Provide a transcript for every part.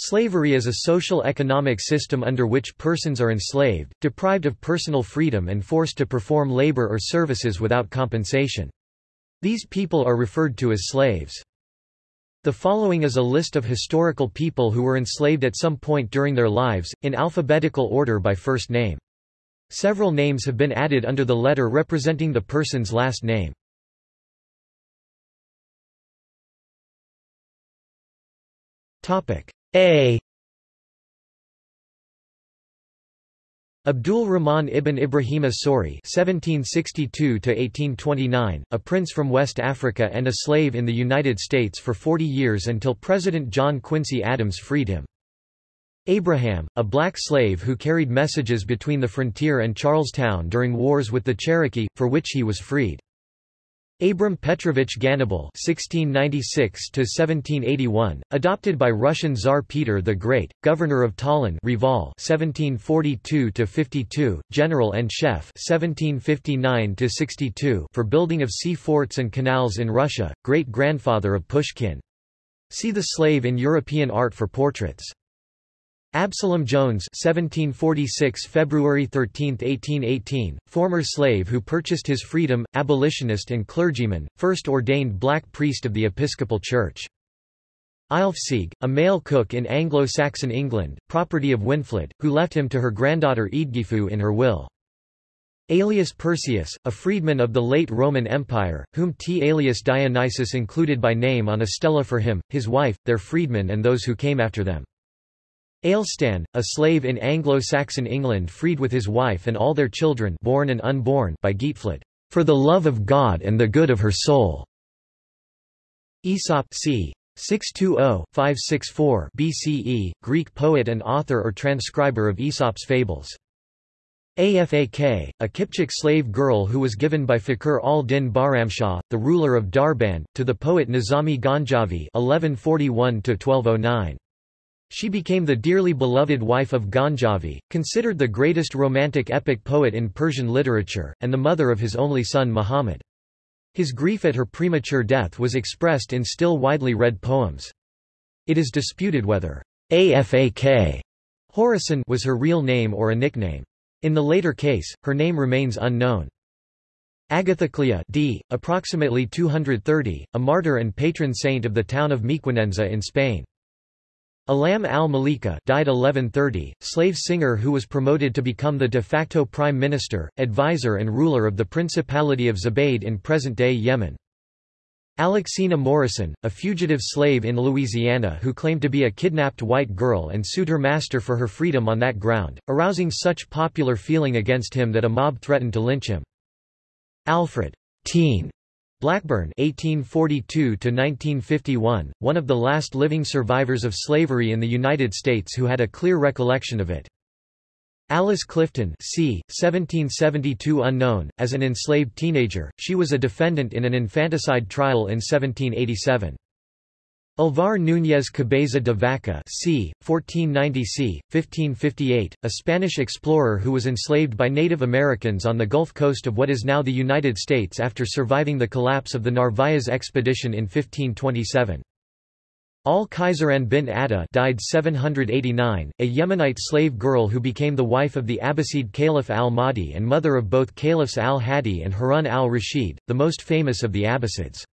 Slavery is a social economic system under which persons are enslaved, deprived of personal freedom and forced to perform labor or services without compensation. These people are referred to as slaves. The following is a list of historical people who were enslaved at some point during their lives, in alphabetical order by first name. Several names have been added under the letter representing the person's last name. A Abdul Rahman ibn Ibrahim Sori (1762–1829), a prince from West Africa and a slave in the United States for 40 years until President John Quincy Adams freed him. Abraham, a black slave who carried messages between the frontier and Charlestown during wars with the Cherokee, for which he was freed. Abram Petrovich Ganibal (1696–1781), adopted by Russian Tsar Peter the Great, governor of Tallinn, Reval (1742–52), general and chef (1759–62) for building of sea forts and canals in Russia, great-grandfather of Pushkin. See the slave in European art for portraits. Absalom Jones 1746 February 13, 1818, former slave who purchased his freedom, abolitionist and clergyman, first ordained black priest of the Episcopal Church. Aelfsig, a male cook in Anglo-Saxon England, property of Winfled, who left him to her granddaughter Eadgifu in her will. Aelius Perseus, a freedman of the late Roman Empire, whom T. Aelius Dionysius included by name on a stela for him, his wife, their freedmen and those who came after them. Aelstan, a slave in Anglo-Saxon England freed with his wife and all their children born and unborn by Geatfled, for the love of God and the good of her soul. Aesop c. 620-564 BCE, Greek poet and author or transcriber of Aesop's fables. Afak, a Kipchak slave girl who was given by Fakhr al-Din Bahramshah, the ruler of Darband, to the poet Nizami Ganjavi 1141 -1209. She became the dearly beloved wife of Ganjavi, considered the greatest romantic epic poet in Persian literature, and the mother of his only son Muhammad. His grief at her premature death was expressed in still widely read poems. It is disputed whether Afak Horison was her real name or a nickname. In the later case, her name remains unknown. Agathoclea d. approximately 230, a martyr and patron saint of the town of Mequinenza in Spain. Alam al-Malika died 1130, slave singer who was promoted to become the de facto prime minister, advisor and ruler of the Principality of Zubayd in present-day Yemen. Alexina Morrison, a fugitive slave in Louisiana who claimed to be a kidnapped white girl and sued her master for her freedom on that ground, arousing such popular feeling against him that a mob threatened to lynch him. Alfred Teen Blackburn (1842–1951), one of the last living survivors of slavery in the United States who had a clear recollection of it. Alice Clifton c. 1772 unknown, as an enslaved teenager, she was a defendant in an infanticide trial in 1787. Alvar Núñez Cabeza de Vaca c. 1490 c. 1558, a Spanish explorer who was enslaved by Native Americans on the Gulf Coast of what is now the United States after surviving the collapse of the Narvaez expedition in 1527. Al-Khayzaran bin Adda died 789, a Yemenite slave girl who became the wife of the Abbasid Caliph al-Mahdi and mother of both Caliphs al-Hadi and Harun al-Rashid, the most famous of the Abbasids.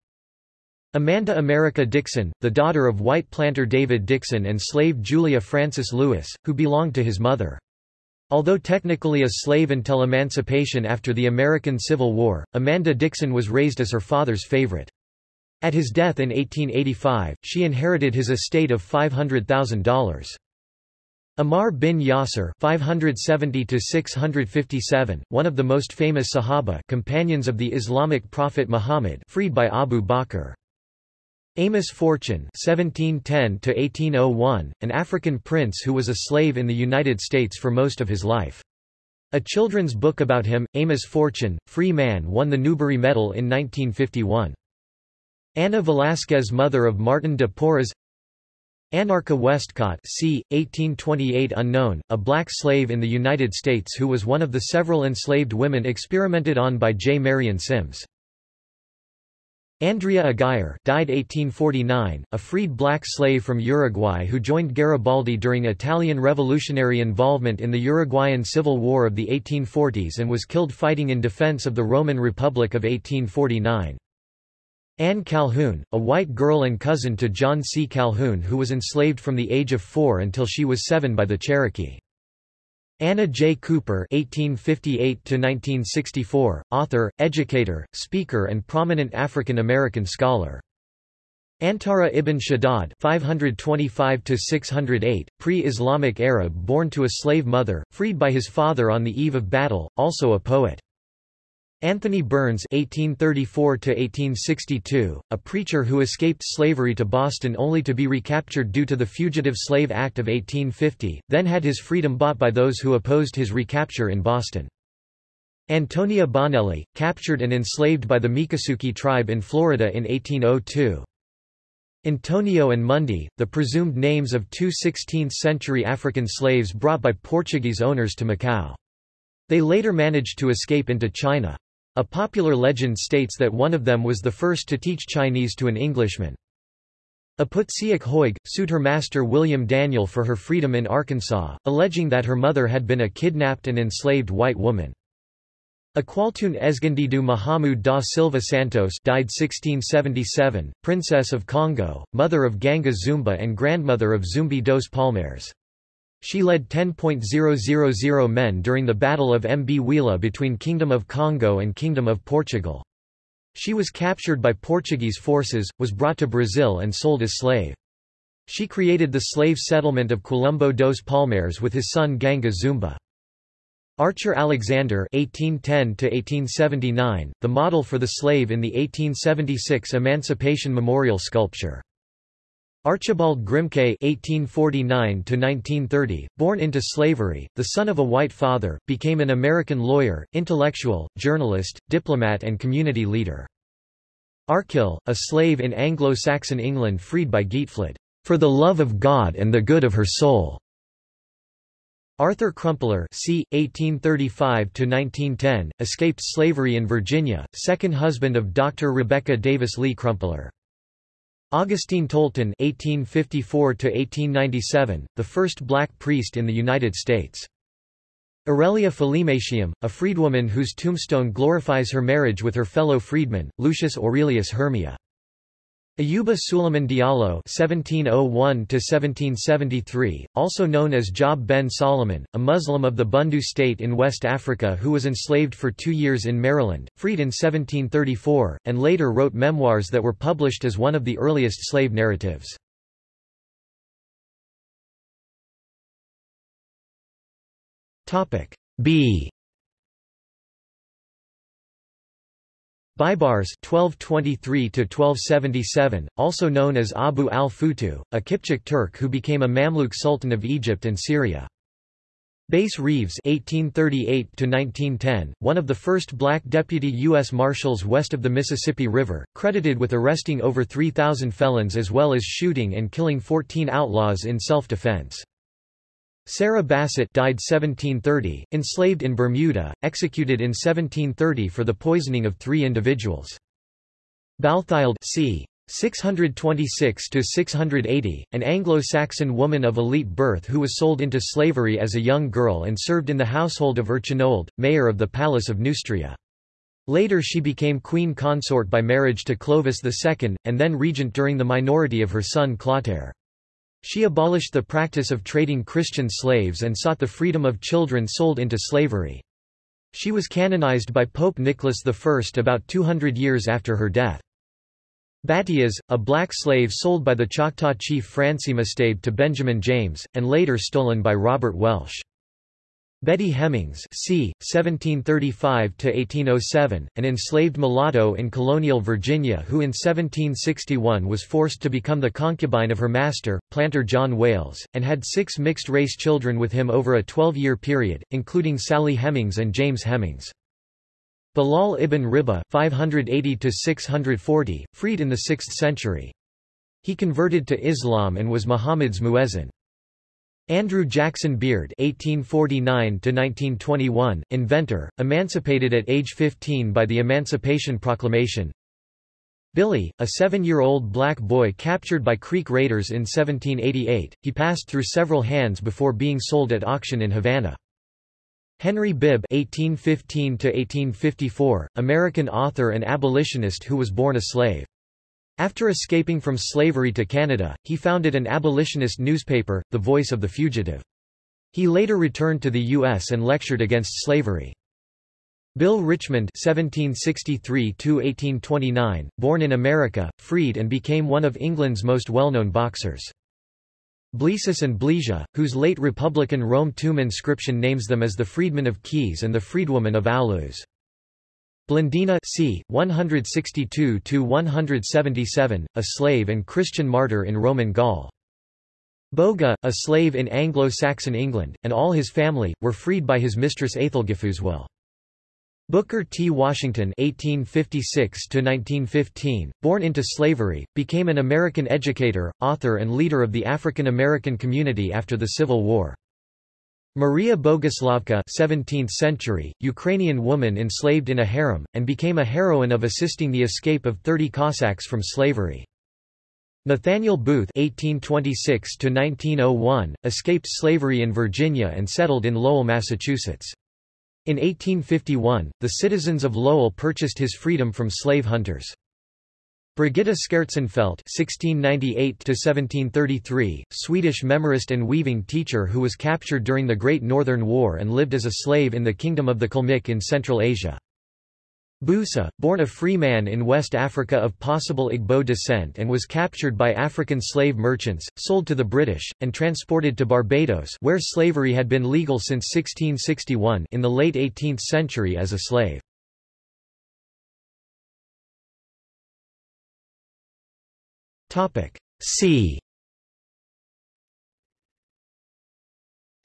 Amanda America Dixon, the daughter of white planter David Dixon and slave Julia Francis Lewis, who belonged to his mother. Although technically a slave until emancipation after the American Civil War, Amanda Dixon was raised as her father's favorite. At his death in 1885, she inherited his estate of $500,000. Ammar bin Yasser (570–657), one of the most famous Sahaba companions of the Islamic prophet Muhammad freed by Abu Bakr. Amos Fortune (1710–1801), an African prince who was a slave in the United States for most of his life. A children's book about him, Amos Fortune, Free Man won the Newbery Medal in 1951. Anna Velasquez mother of Martin de Porres Anarcha Westcott c. 1828 unknown, a black slave in the United States who was one of the several enslaved women experimented on by J. Marion Sims. Andrea Aguirre died 1849, a freed black slave from Uruguay who joined Garibaldi during Italian revolutionary involvement in the Uruguayan Civil War of the 1840s and was killed fighting in defense of the Roman Republic of 1849. Anne Calhoun, a white girl and cousin to John C. Calhoun who was enslaved from the age of four until she was seven by the Cherokee. Anna J. Cooper (1858–1964), author, educator, speaker, and prominent African American scholar. Antara ibn Shaddad (525–608), pre-Islamic Arab born to a slave mother, freed by his father on the eve of battle, also a poet. Anthony Burns (1834–1862), a preacher who escaped slavery to Boston only to be recaptured due to the Fugitive Slave Act of 1850, then had his freedom bought by those who opposed his recapture in Boston. Antonia Bonelli, captured and enslaved by the Miccosukee tribe in Florida in 1802. Antonio and Mundi, the presumed names of two 16th-century African slaves brought by Portuguese owners to Macau. They later managed to escape into China. A popular legend states that one of them was the first to teach Chinese to an Englishman. Aputziak Hoig, sued her master William Daniel for her freedom in Arkansas, alleging that her mother had been a kidnapped and enslaved white woman. Aqualtun Esgandidu Mahamud da Silva Santos died 1677, Princess of Congo, mother of Ganga Zumba and grandmother of Zumbi dos Palmares. She led 10.000 men during the Battle of Mbuila between Kingdom of Congo and Kingdom of Portugal. She was captured by Portuguese forces, was brought to Brazil and sold as slave. She created the slave settlement of Quilombo dos Palmares with his son Ganga Zumba. Archer Alexander (1810–1879), the model for the slave in the 1876 Emancipation Memorial sculpture. Archibald Grimke (1849–1930), born into slavery, the son of a white father, became an American lawyer, intellectual, journalist, diplomat, and community leader. Arkil, a slave in Anglo-Saxon England freed by Geatfled, for the love of God and the good of her soul. Arthur Crumpler c. 1835–1910, escaped slavery in Virginia, second husband of Dr. Rebecca Davis Lee Crumpler. Augustine Tolton (1854–1897), the first black priest in the United States. Aurelia Philematium, a freedwoman whose tombstone glorifies her marriage with her fellow freedman, Lucius Aurelius Hermia. Ayuba Suleiman Diallo (1701–1773), also known as Job ben Solomon, a Muslim of the Bundu state in West Africa who was enslaved for two years in Maryland, freed in 1734, and later wrote memoirs that were published as one of the earliest slave narratives. Topic B. Baibars 1223 also known as Abu al-Futu, a Kipchak Turk who became a Mamluk Sultan of Egypt and Syria. Bass Reeves (1838–1910), one of the first black deputy U.S. Marshals west of the Mississippi River, credited with arresting over 3,000 felons as well as shooting and killing 14 outlaws in self-defense. Sarah Bassett died 1730, enslaved in Bermuda, executed in 1730 for the poisoning of three individuals. Balthild c. 626–680, an Anglo-Saxon woman of elite birth who was sold into slavery as a young girl and served in the household of Erchinoald, mayor of the Palace of Neustria. Later she became queen consort by marriage to Clovis II, and then regent during the minority of her son Clotaire. She abolished the practice of trading Christian slaves and sought the freedom of children sold into slavery. She was canonized by Pope Nicholas I about 200 years after her death. Batias, a black slave sold by the Choctaw chief Francimastabe to Benjamin James, and later stolen by Robert Welsh. Betty Hemings c. 1735–1807, an enslaved mulatto in colonial Virginia who in 1761 was forced to become the concubine of her master, planter John Wayles, and had six mixed-race children with him over a 12-year period, including Sally Hemings and James Hemings. Bilal ibn Riba 580–640, freed in the 6th century. He converted to Islam and was Muhammad's muezzin. Andrew Jackson Beard (1849–1921), inventor, emancipated at age 15 by the Emancipation Proclamation. Billy, a seven-year-old black boy captured by Creek raiders in 1788, he passed through several hands before being sold at auction in Havana. Henry Bibb (1815–1854), American author and abolitionist who was born a slave. After escaping from slavery to Canada, he founded an abolitionist newspaper, The Voice of the Fugitive. He later returned to the U.S. and lectured against slavery. Bill Richmond (1763–1829), born in America, freed and became one of England's most well-known boxers. Blsesus and Blesius, whose late Republican Rome tomb inscription names them as the freedmen of Keys and the freedwoman of Aulus. Blandina c. 162–177, a slave and Christian martyr in Roman Gaul. Boga, a slave in Anglo-Saxon England, and all his family, were freed by his mistress Aethelgifu's will. Booker T. Washington (1856–1915), born into slavery, became an American educator, author, and leader of the African American community after the Civil War. Maria Boguslavka 17th century, Ukrainian woman enslaved in a harem, and became a heroine of assisting the escape of 30 Cossacks from slavery. Nathaniel Booth (1826–1901) escaped slavery in Virginia and settled in Lowell, Massachusetts. In 1851, the citizens of Lowell purchased his freedom from slave hunters. Brigitta Schertzenfeld (1698–1733), Swedish memorist and weaving teacher who was captured during the Great Northern War and lived as a slave in the Kingdom of the Kalmyk in Central Asia. Busa, born a free man in West Africa of possible Igbo descent and was captured by African slave merchants, sold to the British, and transported to Barbados where slavery had been legal since 1661 in the late 18th century as a slave. C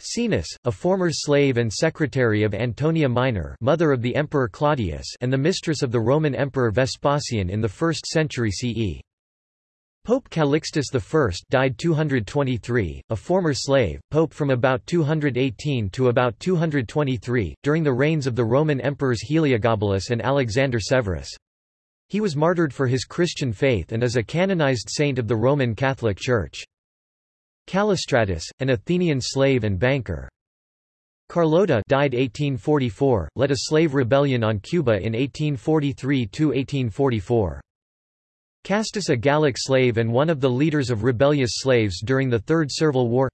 Caenis, a former slave and secretary of Antonia Minor mother of the Emperor Claudius and the mistress of the Roman Emperor Vespasian in the 1st century CE. Pope Calixtus I died 223, a former slave, pope from about 218 to about 223, during the reigns of the Roman emperors Heliogabalus and Alexander Severus. He was martyred for his Christian faith and is a canonized saint of the Roman Catholic Church. Callistratus, an Athenian slave and banker. Carlota died 1844, led a slave rebellion on Cuba in 1843–1844. Castus a Gallic slave and one of the leaders of rebellious slaves during the Third Servile War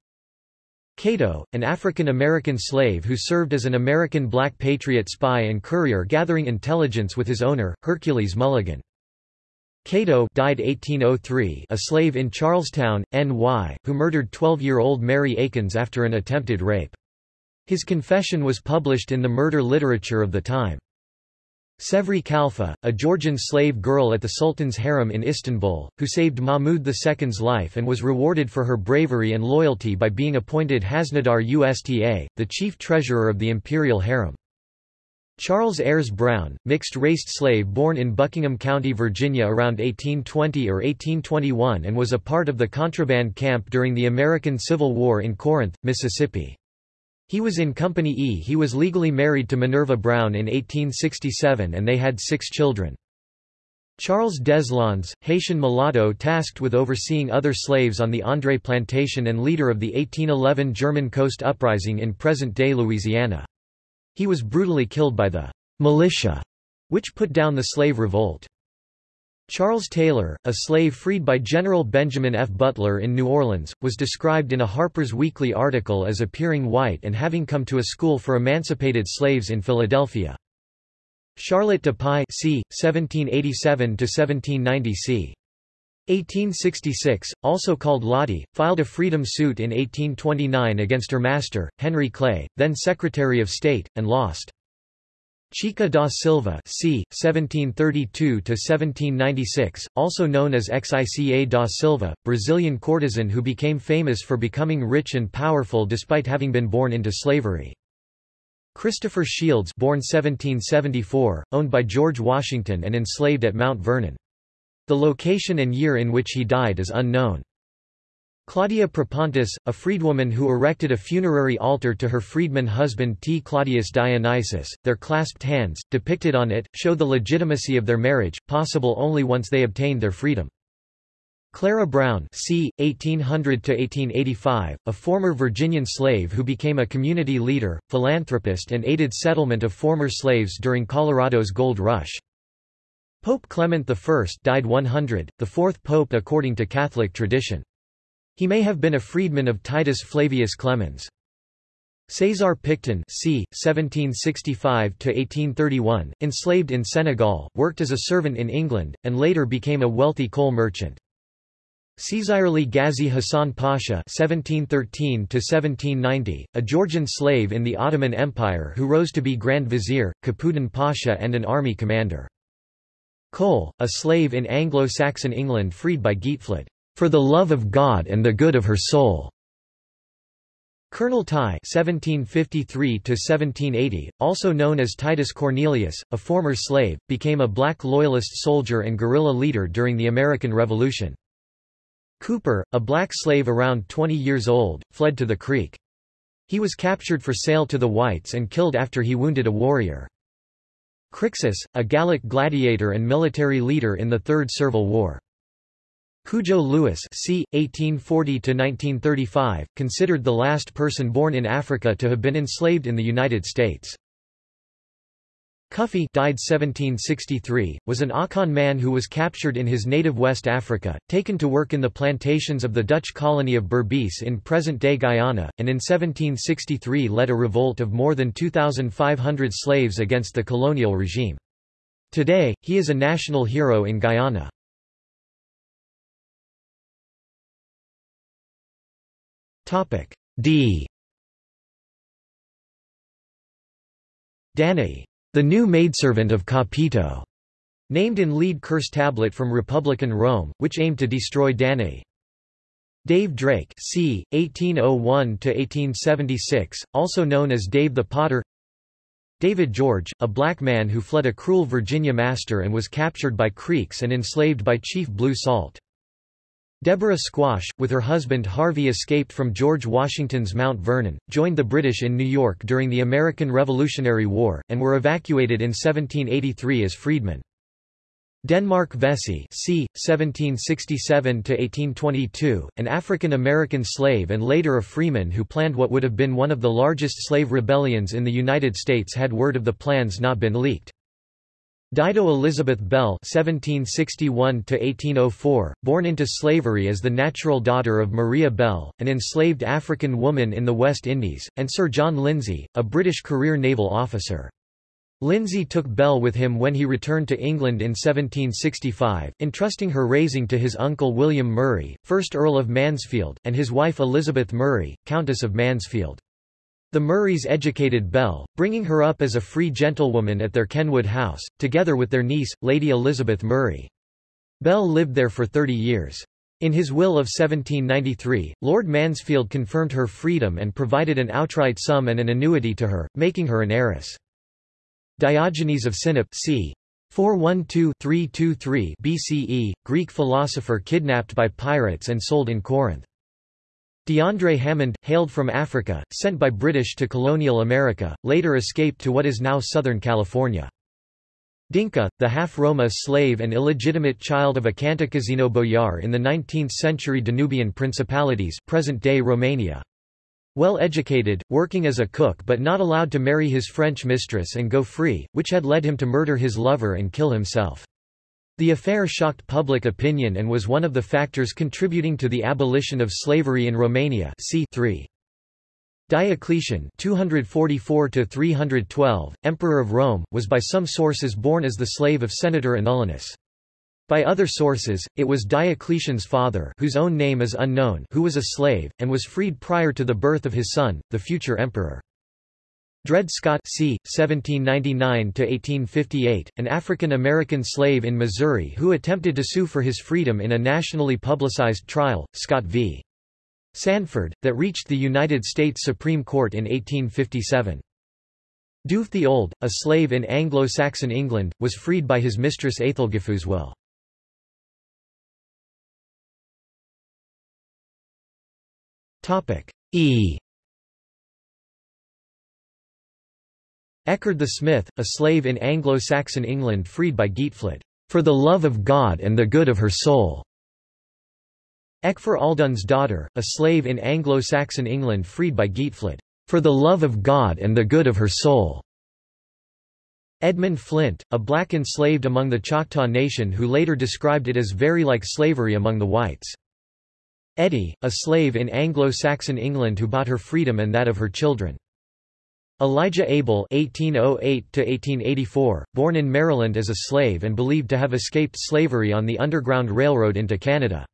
Cato, an African-American slave who served as an American black patriot spy and courier gathering intelligence with his owner, Hercules Mulligan. Cato died 1803 a slave in Charlestown, NY, who murdered 12-year-old Mary Akins after an attempted rape. His confession was published in the murder literature of the time. Cevri Kalfa, a Georgian slave girl at the Sultan's harem in Istanbul, who saved Mahmud II's life and was rewarded for her bravery and loyalty by being appointed Hasnadar Usta, the chief treasurer of the imperial harem. Charles Ayres Brown, mixed-raced slave born in Buckingham County, Virginia around 1820 or 1821 and was a part of the contraband camp during the American Civil War in Corinth, Mississippi. He was in Company E. He was legally married to Minerva Brown in 1867 and they had six children. Charles Deslons, Haitian mulatto tasked with overseeing other slaves on the André Plantation and leader of the 1811 German Coast Uprising in present-day Louisiana. He was brutally killed by the militia, which put down the slave revolt. Charles Taylor, a slave freed by General Benjamin F. Butler in New Orleans, was described in a Harper's Weekly article as appearing white and having come to a school for emancipated slaves in Philadelphia. Charlotte de Pye c. 1787–1790 c. 1866, also called Lottie, filed a freedom suit in 1829 against her master, Henry Clay, then Secretary of State, and lost. Chica da Silva c. 1732–1796, also known as Xica da Silva, Brazilian courtesan who became famous for becoming rich and powerful despite having been born into slavery. Christopher Shields born 1774, owned by George Washington and enslaved at Mount Vernon. The location and year in which he died is unknown. Claudia Propontis, a freedwoman who erected a funerary altar to her freedman husband T. Claudius Dionysius, their clasped hands, depicted on it, show the legitimacy of their marriage, possible only once they obtained their freedom. Clara Brown c. 1800–1885, a former Virginian slave who became a community leader, philanthropist and aided settlement of former slaves during Colorado's gold rush. Pope Clement I died 100, the fourth pope according to Catholic tradition. He may have been a freedman of Titus Flavius Clemens. César Picton c. 1765–1831, enslaved in Senegal, worked as a servant in England, and later became a wealthy coal merchant. Cizayirli Ghazi Hassan Pasha (1713–1790), a Georgian slave in the Ottoman Empire who rose to be Grand Vizier, Kapudan Pasha, and an army commander. Cole, a slave in Anglo-Saxon England freed by Geatfled, for the love of God and the good of her soul. Colonel Tye (1753–1780), also known as Titus Cornelius, a former slave, became a black loyalist soldier and guerrilla leader during the American Revolution. Cooper, a black slave around 20 years old, fled to the creek. He was captured for sale to the whites and killed after he wounded a warrior. Crixus, a Gallic gladiator and military leader in the Third Servile War. Cudjoe Lewis c. 1840–1935, considered the last person born in Africa to have been enslaved in the United States. Cuffy died 1763, was an Akan man who was captured in his native West Africa, taken to work in the plantations of the Dutch colony of Berbice in present-day Guyana, and in 1763 led a revolt of more than 2,500 slaves against the colonial regime. Today, he is a national hero in Guyana. D Danae the new maidservant of Capito, named in lead curse tablet from Republican Rome, which aimed to destroy Danae. Dave Drake c. 1801–1876, also known as Dave the Potter David George, a black man who fled a cruel Virginia master and was captured by Creeks and enslaved by Chief Blue Salt. Deborah Squash, with her husband Harvey escaped from George Washington's Mount Vernon, joined the British in New York during the American Revolutionary War, and were evacuated in 1783 as freedmen. Denmark Vesey c. 1767–1822, an African-American slave and later a freeman who planned what would have been one of the largest slave rebellions in the United States had word of the plans not been leaked. Dido Elizabeth Belle (1761–1804), born into slavery as the natural daughter of Maria Bell, an enslaved African woman in the West Indies, and Sir John Lindsay, a British career naval officer. Lindsay took Belle with him when he returned to England in 1765, entrusting her raising to his uncle William Murray, 1st Earl of Mansfield, and his wife Elizabeth Murray, Countess of Mansfield. The Murrays educated Belle, bringing her up as a free gentlewoman at their Kenwood house, together with their niece, Lady Elizabeth Murray. Belle lived there for 30 years. In his will of 1793, Lord Mansfield confirmed her freedom and provided an outright sum and an annuity to her, making her an heiress. Diogenes of Sinope c. 412-323 BCE, Greek philosopher kidnapped by pirates and sold in Corinth. DeAndre Hammond, hailed from Africa, sent by British to colonial America, later escaped to what is now Southern California. Dinka, the half-Roma slave and illegitimate child of a Cantacuzino boyar in the 19th-century Danubian principalities present-day Romania. Well educated, working as a cook but not allowed to marry his French mistress and go free, which had led him to murder his lover and kill himself. The affair shocked public opinion and was one of the factors contributing to the abolition of slavery in Romania c. 3. Diocletian 244 Emperor of Rome, was by some sources born as the slave of Senator Anulinus. By other sources, it was Diocletian's father whose own name is unknown who was a slave, and was freed prior to the birth of his son, the future emperor. Dred Scott c. 1799–1858, an African-American slave in Missouri who attempted to sue for his freedom in a nationally publicized trial, Scott v. Sandford, that reached the United States Supreme Court in 1857. Dufh the Old, a slave in Anglo-Saxon England, was freed by his mistress Aethelgifu's will. E Eckard the Smith, a slave in Anglo-Saxon England freed by Geatfled, "...for the love of God and the good of her soul." Eckfor Aldun's daughter, a slave in Anglo-Saxon England freed by Geatfled, "...for the love of God and the good of her soul." Edmund Flint, a black enslaved among the Choctaw Nation who later described it as very like slavery among the whites. Eddie, a slave in Anglo-Saxon England who bought her freedom and that of her children. Elijah Abel (1808–1884), born in Maryland as a slave and believed to have escaped slavery on the Underground Railroad into Canada.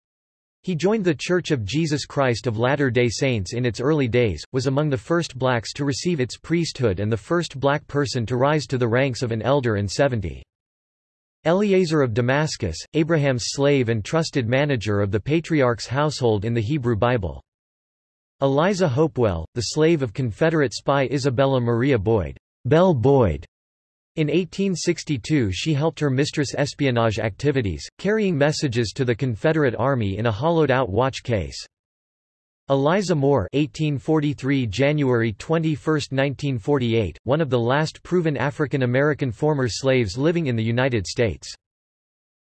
He joined The Church of Jesus Christ of Latter-day Saints in its early days, was among the first blacks to receive its priesthood and the first black person to rise to the ranks of an elder in 70. Eliezer of Damascus, Abraham's slave and trusted manager of the patriarch's household in the Hebrew Bible. Eliza Hopewell, the slave of Confederate spy Isabella Maria Boyd, Belle Boyd. In 1862 she helped her mistress espionage activities, carrying messages to the Confederate Army in a hollowed-out watch case. Eliza Moore 1843 January 21, 1948, one of the last proven African American former slaves living in the United States.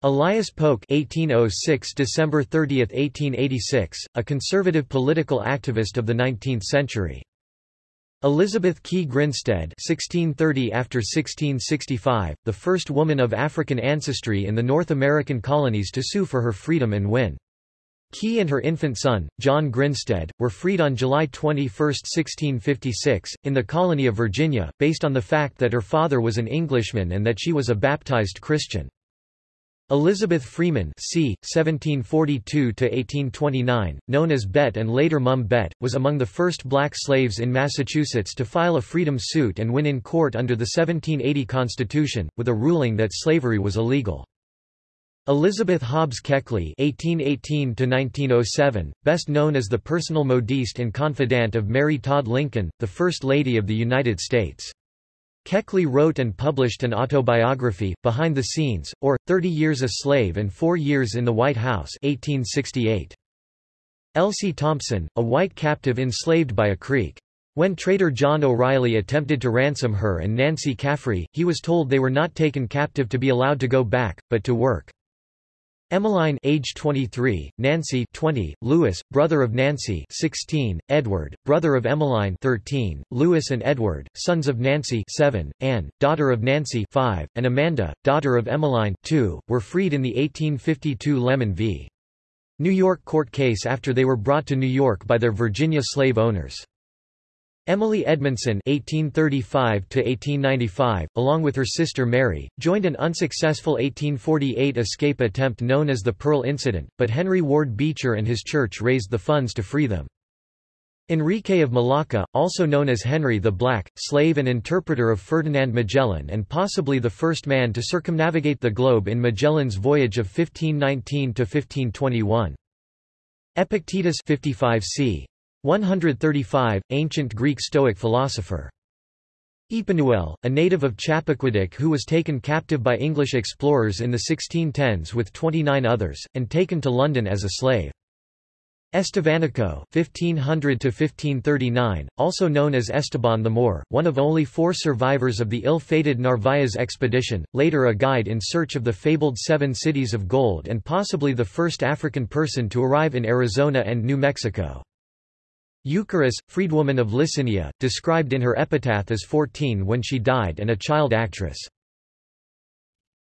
Elias Polk (1806 December 30, 1886), a conservative political activist of the 19th century. Elizabeth Key Grinstead (1630 after 1665), the first woman of African ancestry in the North American colonies to sue for her freedom and win. Key and her infant son, John Grinstead, were freed on July 21, 1656, in the colony of Virginia, based on the fact that her father was an Englishman and that she was a baptized Christian. Elizabeth Freeman c. 1742–1829, known as Bet and later Mum Bet, was among the first black slaves in Massachusetts to file a freedom suit and win in court under the 1780 Constitution, with a ruling that slavery was illegal. Elizabeth Hobbs Keckley (1818–1907), best known as the personal modiste and confidant of Mary Todd Lincoln, the First Lady of the United States. Keckley wrote and published an autobiography, Behind the Scenes, or, Thirty Years a Slave and Four Years in the White House 1868. Elsie Thompson, a white captive enslaved by a Creek. When trader John O'Reilly attempted to ransom her and Nancy Caffrey, he was told they were not taken captive to be allowed to go back, but to work. Emmeline age 23, Nancy 20, Louis, brother of Nancy 16, Edward, brother of Emmeline 13, Louis and Edward, sons of Nancy 7, Anne, daughter of Nancy 5, and Amanda, daughter of Emmeline 2, were freed in the 1852 Lemmon v. New York court case after they were brought to New York by their Virginia slave owners. Emily Edmondson (1835–1895), along with her sister Mary, joined an unsuccessful 1848 escape attempt known as the Pearl Incident, but Henry Ward Beecher and his church raised the funds to free them. Enrique of Malacca, also known as Henry the Black, slave and interpreter of Ferdinand Magellan and possibly the first man to circumnavigate the globe in Magellan's voyage of 1519–1521. Epictetus 55 c. 135, ancient Greek Stoic philosopher. Epanuel, a native of Chappaquiddick who was taken captive by English explorers in the 1610s with 29 others, and taken to London as a slave. Estevanico (1500–1539), also known as Esteban the Moor, one of only four survivors of the ill-fated Narvaez expedition, later a guide in search of the fabled Seven Cities of Gold and possibly the first African person to arrive in Arizona and New Mexico. Eucharis, freedwoman of Lycinia, described in her epitaph as 14 when she died and a child actress.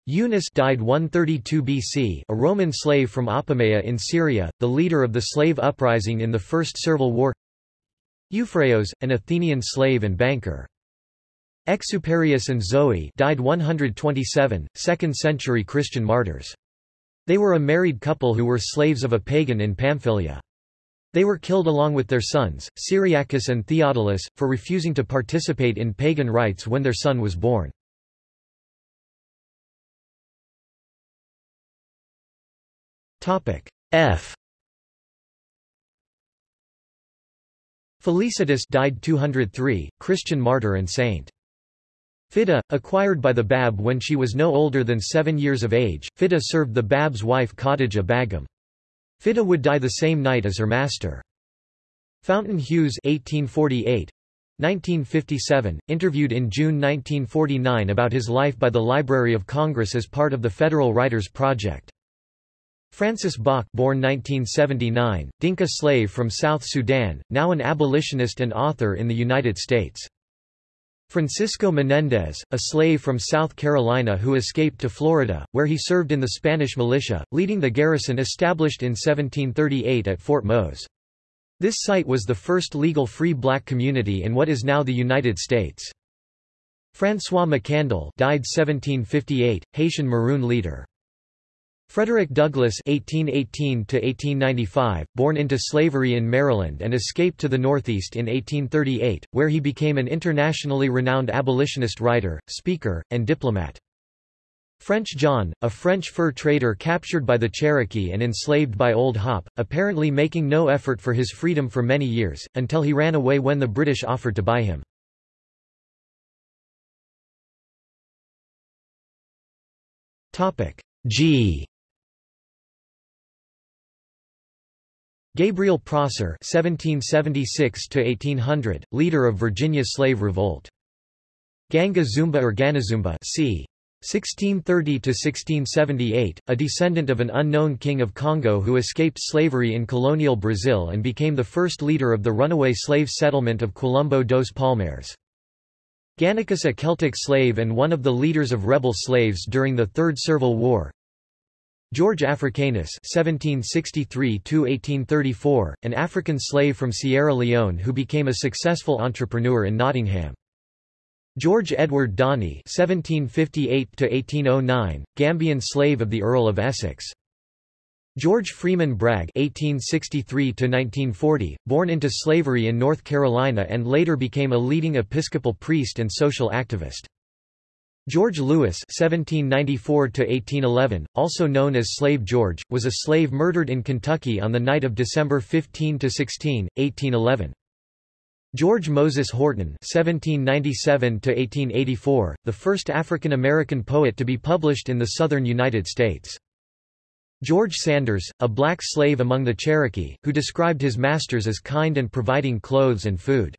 Eunus died 132 BC, a Roman slave from Apamea in Syria, the leader of the slave uprising in the First Servile War. Euphraos, an Athenian slave and banker. Exuperius and Zoe died 127, 2nd century Christian martyrs. They were a married couple who were slaves of a pagan in Pamphylia. They were killed along with their sons, Cyriacus and Theodulus, for refusing to participate in pagan rites when their son was born. F Felicitas died 203, Christian martyr and saint. Fida, acquired by the Bab when she was no older than seven years of age, Fida served the Bab's wife Khadija Begum. Fidda would die the same night as her master. Fountain Hughes 1848, 1957, interviewed in June 1949 about his life by the Library of Congress as part of the Federal Writers Project. Francis Bok born 1979, Dinka slave from South Sudan, now an abolitionist and author in the United States. Francisco Menendez, a slave from South Carolina who escaped to Florida, where he served in the Spanish militia, leading the garrison established in 1738 at Fort Mose. This site was the first legal free black community in what is now the United States. François Mackandal died 1758, Haitian Maroon leader. Frederick Douglass (1818–1895), born into slavery in Maryland and escaped to the Northeast in 1838, where he became an internationally renowned abolitionist writer, speaker, and diplomat. French John, a French fur trader captured by the Cherokee and enslaved by Old Hop, apparently making no effort for his freedom for many years, until he ran away when the British offered to buy him. G Gabriel Prosser (1776–1800), leader of Virginia's slave revolt. Ganga Zumba or Ganazumba c. 1630–1678, a descendant of an unknown king of Congo who escaped slavery in colonial Brazil and became the first leader of the runaway slave settlement of Quilombo dos Palmares. Gannicus a Celtic slave and one of the leaders of rebel slaves during the Third Servile War. George Africanus (1763–1834), an African slave from Sierra Leone who became a successful entrepreneur in Nottingham. George Edward Donny (1758–1809), Gambian slave of the Earl of Essex. George Freeman Bragg (1863–1940), born into slavery in North Carolina and later became a leading Episcopal priest and social activist. George Lewis (1794–1811), also known as Slave George, was a slave murdered in Kentucky on the night of December 15–16, 1811. George Moses Horton (1797–1884), the first African American poet to be published in the southern United States. George Sanders, a black slave among the Cherokee, who described his masters as kind and providing clothes and food.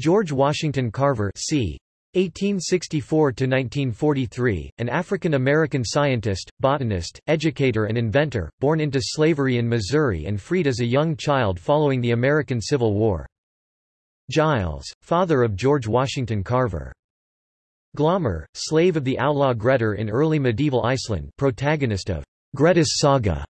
George Washington Carver c. 1864–1943, an African-American scientist, botanist, educator and inventor, born into slavery in Missouri and freed as a young child following the American Civil War. Giles, father of George Washington Carver. Glommer, slave of the outlaw Grettir in early medieval Iceland protagonist of Grettis saga.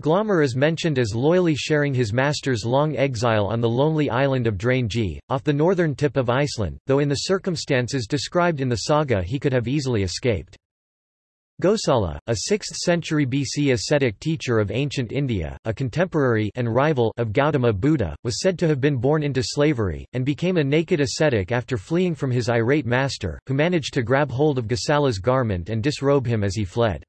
Glommer is mentioned as loyally sharing his master's long exile on the lonely island of Drangey, off the northern tip of Iceland, though in the circumstances described in the saga he could have easily escaped. Gosala, a 6th century BC ascetic teacher of ancient India, a contemporary and rival of Gautama Buddha, was said to have been born into slavery, and became a naked ascetic after fleeing from his irate master, who managed to grab hold of Gosala's garment and disrobe him as he fled.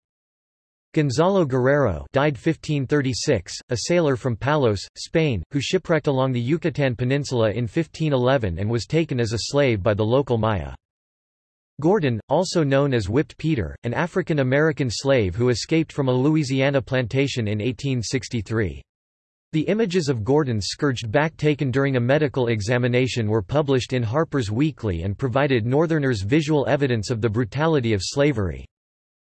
Gonzalo Guerrero died 1536, a sailor from Palos, Spain, who shipwrecked along the Yucatan Peninsula in 1511 and was taken as a slave by the local Maya. Gordon, also known as Whipped Peter, an African-American slave who escaped from a Louisiana plantation in 1863. The images of Gordon's scourged back taken during a medical examination were published in Harper's Weekly and provided Northerners visual evidence of the brutality of slavery.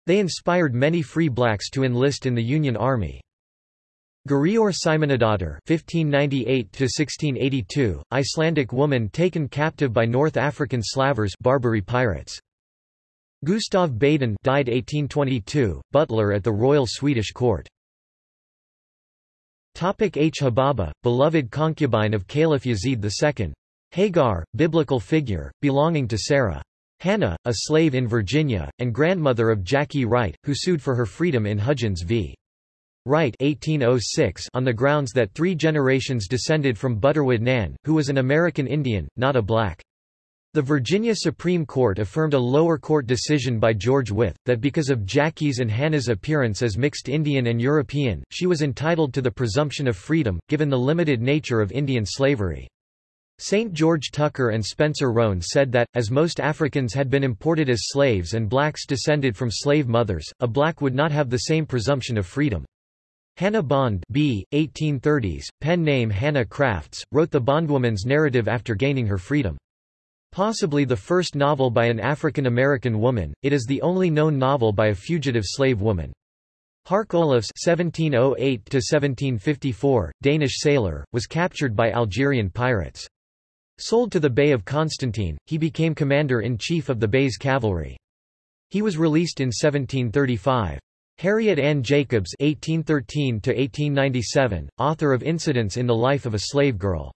They inspired many free blacks to enlist in the Union Army. Gurior Simonadottir (1598–1682), Icelandic woman taken captive by North African slavers, Barbary pirates. Gustav Badin died 1822, butler at the royal Swedish court. Topic H. Hababa, beloved concubine of Caliph Yazid II. Hagar, biblical figure, belonging to Sarah. Hannah, a slave in Virginia, and grandmother of Jackie Wright, who sued for her freedom in Hudgins v. Wright 1806 on the grounds that three generations descended from Butterwood Nan, who was an American Indian, not a black. The Virginia Supreme Court affirmed a lower court decision by George Wythe, that because of Jackie's and Hannah's appearance as mixed Indian and European, she was entitled to the presumption of freedom, given the limited nature of Indian slavery. St. George Tucker and Spencer Roane said that, as most Africans had been imported as slaves and blacks descended from slave mothers, a black would not have the same presumption of freedom. Hannah Bond B. 1830s, pen name Hannah Crafts, wrote the bondwoman's narrative after gaining her freedom. Possibly the first novel by an African-American woman, it is the only known novel by a fugitive slave woman. Hark Olufs (1708–1754), Danish sailor, was captured by Algerian pirates. Sold to the Bey of Constantine, he became commander-in-chief of the Bey's cavalry. He was released in 1735. Harriet Ann Jacobs (1813–1897), author of Incidents in the Life of a Slave Girl.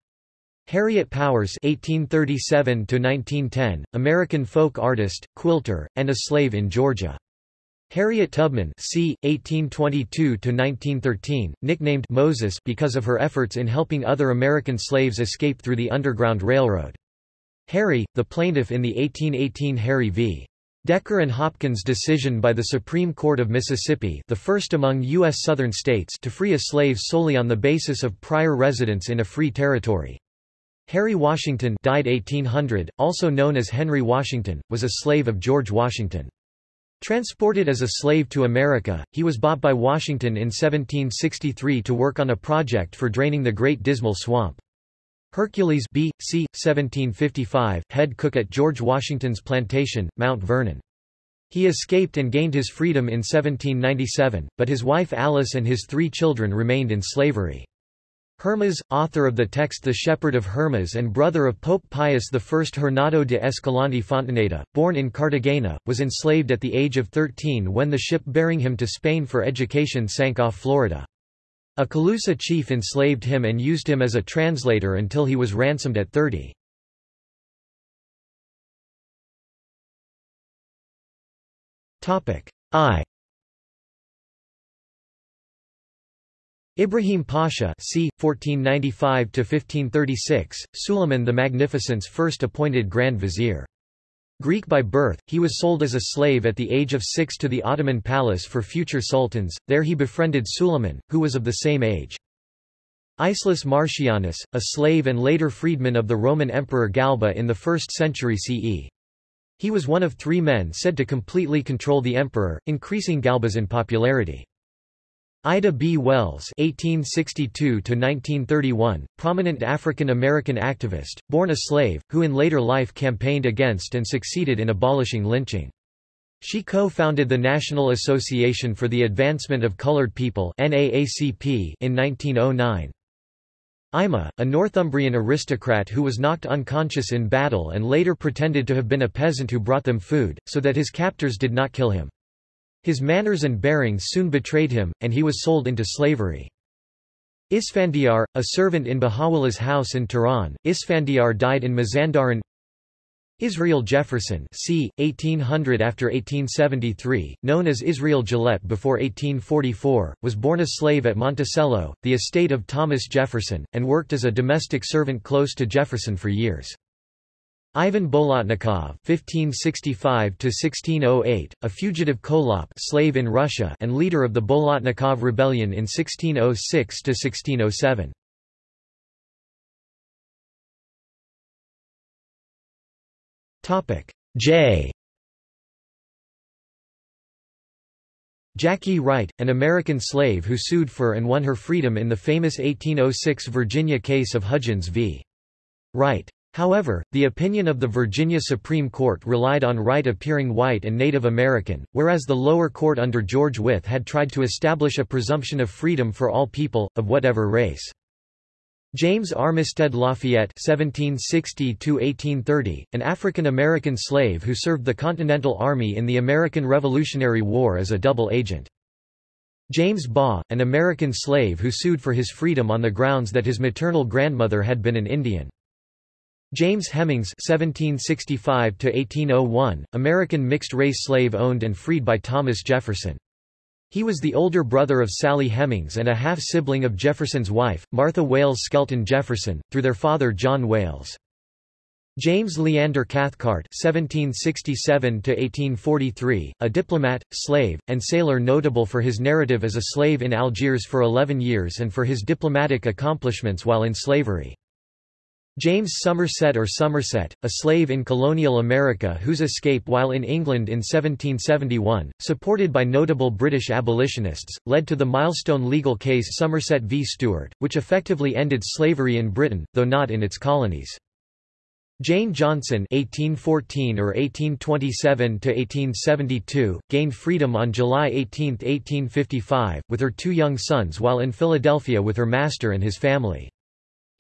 Harriet Powers (1837–1910), American folk artist, quilter, and a slave in Georgia. Harriet Tubman c. 1822–1913, nicknamed Moses because of her efforts in helping other American slaves escape through the Underground Railroad. Harry, the plaintiff in the 1818 Harry v. Decker and Hopkins decision by the Supreme Court of Mississippi the first among U.S. Southern states to free a slave solely on the basis of prior residence in a free territory. Harry Washington died 1800, also known as Henry Washington, was a slave of George Washington. Transported as a slave to America, he was bought by Washington in 1763 to work on a project for draining the Great Dismal Swamp. Hercules B. C. 1755, head cook at George Washington's plantation, Mount Vernon. He escaped and gained his freedom in 1797, but his wife Alice and his three children remained in slavery. Hermas, author of the text The Shepherd of Hermas and brother of Pope Pius I Hernando de Escalante Fontaneda, born in Cartagena, was enslaved at the age of 13 when the ship bearing him to Spain for education sank off Florida. A Calusa chief enslaved him and used him as a translator until he was ransomed at 30. I Ibrahim Pasha c. 1495–1536, Suleiman the Magnificent's first appointed Grand Vizier. Greek by birth, he was sold as a slave at the age of six to the Ottoman palace for future sultans, there he befriended Suleiman, who was of the same age. Icelus Marcianus, a slave and later freedman of the Roman Emperor Galba in the 1st century CE. He was one of three men said to completely control the emperor, increasing Galba's unpopularity. Ida B. Wells (1862–1931), prominent African-American activist, born a slave, who in later life campaigned against and succeeded in abolishing lynching. She co-founded the National Association for the Advancement of Colored People (NAACP) in 1909. Ima, a Northumbrian aristocrat who was knocked unconscious in battle and later pretended to have been a peasant who brought them food, so that his captors did not kill him. His manners and bearings soon betrayed him, and he was sold into slavery. Isfandiar, a servant in Baha'u'llah's house in Tehran, Isfandiar died in Mazandaran Israel Jefferson c. 1800 after 1873, known as Israel Gillette before 1844, was born a slave at Monticello, the estate of Thomas Jefferson, and worked as a domestic servant close to Jefferson for years. Ivan Bolotnikov (1565–1608), a fugitive Kholop slave in Russia and leader of the Bolotnikov Rebellion in 1606–1607. Topic J. Jackie Wright, an American slave who sued for and won her freedom in the famous 1806 Virginia case of Hudgins v. Wright. However, the opinion of the Virginia Supreme Court relied on Wright appearing white and Native American, whereas the lower court under George Wythe had tried to establish a presumption of freedom for all people, of whatever race. James Armistead Lafayette (1760–1830), an African-American slave who served the Continental Army in the American Revolutionary War as a double agent. James Baugh, an American slave who sued for his freedom on the grounds that his maternal grandmother had been an Indian. James Hemings (1765–1801), American mixed-race slave owned and freed by Thomas Jefferson. He was the older brother of Sally Hemings and a half-sibling of Jefferson's wife, Martha Wayles Skelton Jefferson, through their father John Wayles. James Leander Cathcart (1767–1843), a diplomat, slave, and sailor notable for his narrative as a slave in Algiers for 11 years and for his diplomatic accomplishments while in slavery. James Somerset or Somerset, a slave in colonial America whose escape while in England in 1771, supported by notable British abolitionists, led to the milestone legal case Somerset v. Stewart, which effectively ended slavery in Britain, though not in its colonies. Jane Johnson (1814 or 1827 to 1872) gained freedom on July 18, 1855, with her two young sons while in Philadelphia with her master and his family.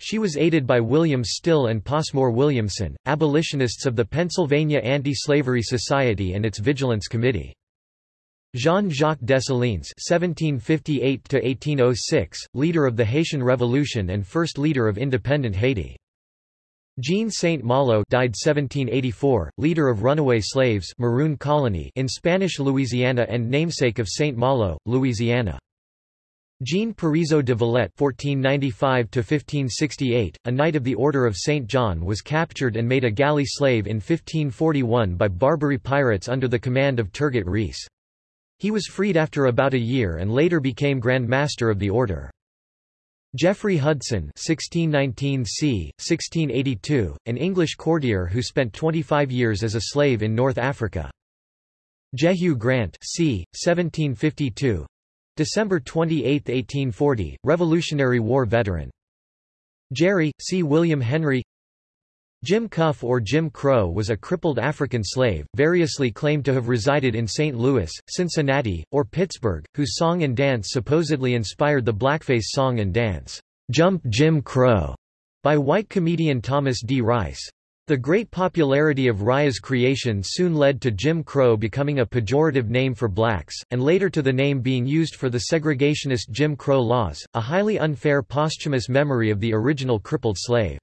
She was aided by William Still and Passmore Williamson, abolitionists of the Pennsylvania Anti-Slavery Society and its Vigilance Committee. Jean-Jacques Dessalines (1758–1806), leader of the Haitian Revolution and first leader of independent Haiti. Jean Saint Malo died 1784, leader of runaway slaves Maroon Colony in Spanish Louisiana and namesake of Saint Malo, Louisiana. Jean Parisot de Valette (1495–1568), a Knight of the Order of Saint John, was captured and made a galley slave in 1541 by Barbary pirates under the command of Turgut Reis. He was freed after about a year and later became Grand Master of the Order. Jeffrey Hudson (1619–c. 1682), an English courtier who spent 25 years as a slave in North Africa. Jehu Grant c. 1752, December 28, 1840, Revolutionary War veteran. Jerry, C. William Henry Jim Cuff or Jim Crow was a crippled African slave, variously claimed to have resided in St. Louis, Cincinnati, or Pittsburgh, whose song and dance supposedly inspired the blackface song and dance, "'Jump Jim Crow' by white comedian Thomas D. Rice. The great popularity of Rice's creation soon led to Jim Crow becoming a pejorative name for blacks, and later to the name being used for the segregationist Jim Crow laws, a highly unfair posthumous memory of the original crippled slave.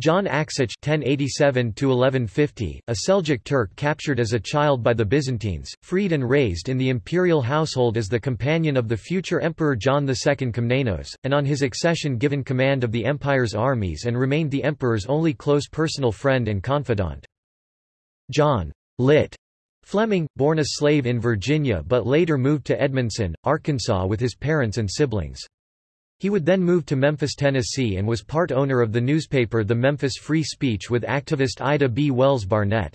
John Aksaç (1087–1150), a Seljuk Turk captured as a child by the Byzantines, freed and raised in the imperial household as the companion of the future Emperor John II Komnenos, and on his accession given command of the empire's armies and remained the emperor's only close personal friend and confidant. John Lit. Fleming, born a slave in Virginia but later moved to Edmondson, Arkansas with his parents and siblings. He would then move to Memphis, Tennessee and was part owner of the newspaper The Memphis Free Speech with activist Ida B. Wells Barnett.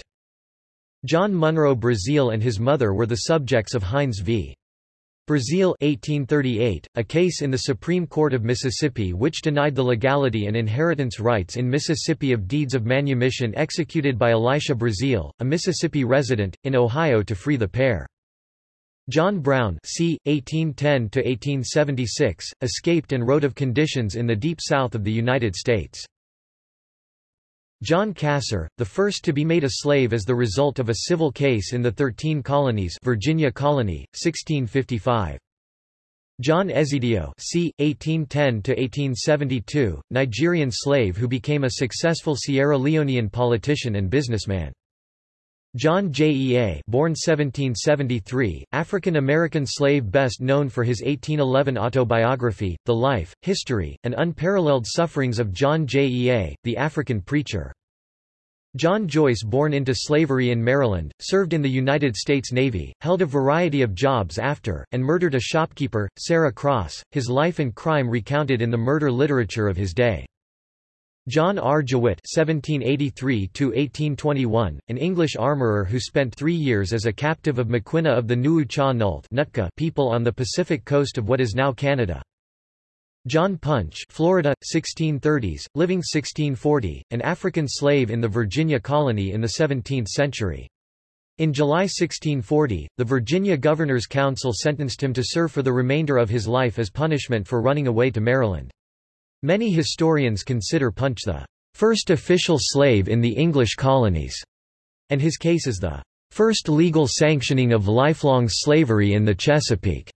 John Munro Brazealle and his mother were the subjects of Hinds v. Brazealle 1838, a case in the Supreme Court of Mississippi which denied the legality and inheritance rights in Mississippi of deeds of manumission executed by Elisha Brazealle, a Mississippi resident, in Ohio to free the pair. John Brown c. 1810–1876, escaped and wrote of conditions in the Deep South of the United States. John Casor, the first to be made a slave as the result of a civil case in the Thirteen Colonies Virginia Colony, 1655. John Ezzidio c. 1810–1872, Nigerian slave who became a successful Sierra Leonean politician and businessman. John Jea born 1773, African-American slave best known for his 1811 autobiography, The Life, History, and Unparalleled Sufferings of John Jea, the African Preacher. John Joyce born into slavery in Maryland, served in the United States Navy, held a variety of jobs after, and murdered a shopkeeper, Sarah Cross, his life and crime recounted in the murder literature of his day. John R. Jewitt (1783–1821), an English armourer who spent three years as a captive of Maquinna of the Nuu-chah-nulth people on the Pacific coast of what is now Canada. John Punch, Florida, 1630s, living 1640, an African slave in the Virginia colony in the 17th century. In July 1640, the Virginia Governor's Council sentenced him to serve for the remainder of his life as punishment for running away to Maryland. Many historians consider Punch the first official slave in the English colonies, and his case is the first legal sanctioning of lifelong slavery in the Chesapeake.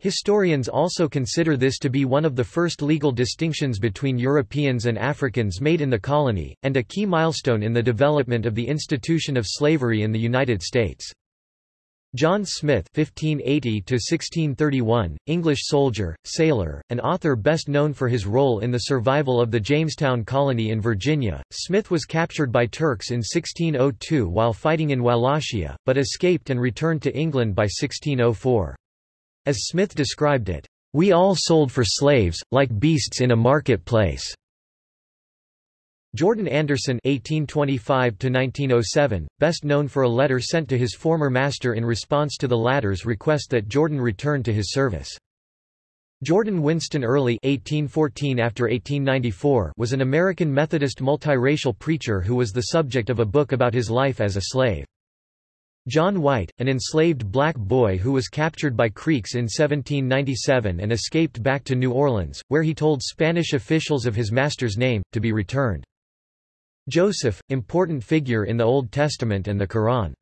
Historians also consider this to be one of the first legal distinctions between Europeans and Africans made in the colony, and a key milestone in the development of the institution of slavery in the United States. John Smith (1580–1631), English soldier, sailor, and author best known for his role in the survival of the Jamestown colony in Virginia. Smith was captured by Turks in 1602 while fighting in Wallachia, but escaped and returned to England by 1604. As Smith described it, "We all sold for slaves, like beasts in a market place." Jordan Anderson (1825–1907), best known for a letter sent to his former master in response to the latter's request that Jordan return to his service. Jordan Winston Early (1814 after 1894) was an American Methodist multiracial preacher who was the subject of a book about his life as a slave. John White, an enslaved black boy who was captured by Creeks in 1797 and escaped back to New Orleans, where he told Spanish officials of his master's name, to be returned. Joseph, important figure in the Old Testament and the Quran.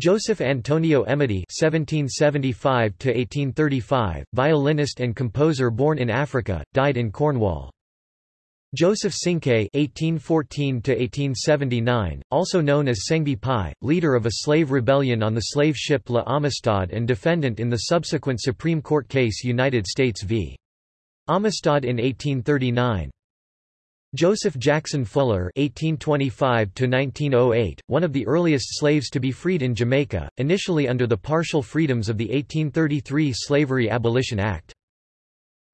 Joseph Antonio Emidy (1775–1835), violinist and composer born in Africa, died in Cornwall. Joseph Cinque (1814–1879), also known as Sengbe Pieh, leader of a slave rebellion on the slave ship La Amistad and defendant in the subsequent Supreme Court case United States v. Amistad in 1839. Joseph Jackson Fuller (1825–1908), one of the earliest slaves to be freed in Jamaica, initially under the partial freedoms of the 1833 Slavery Abolition Act.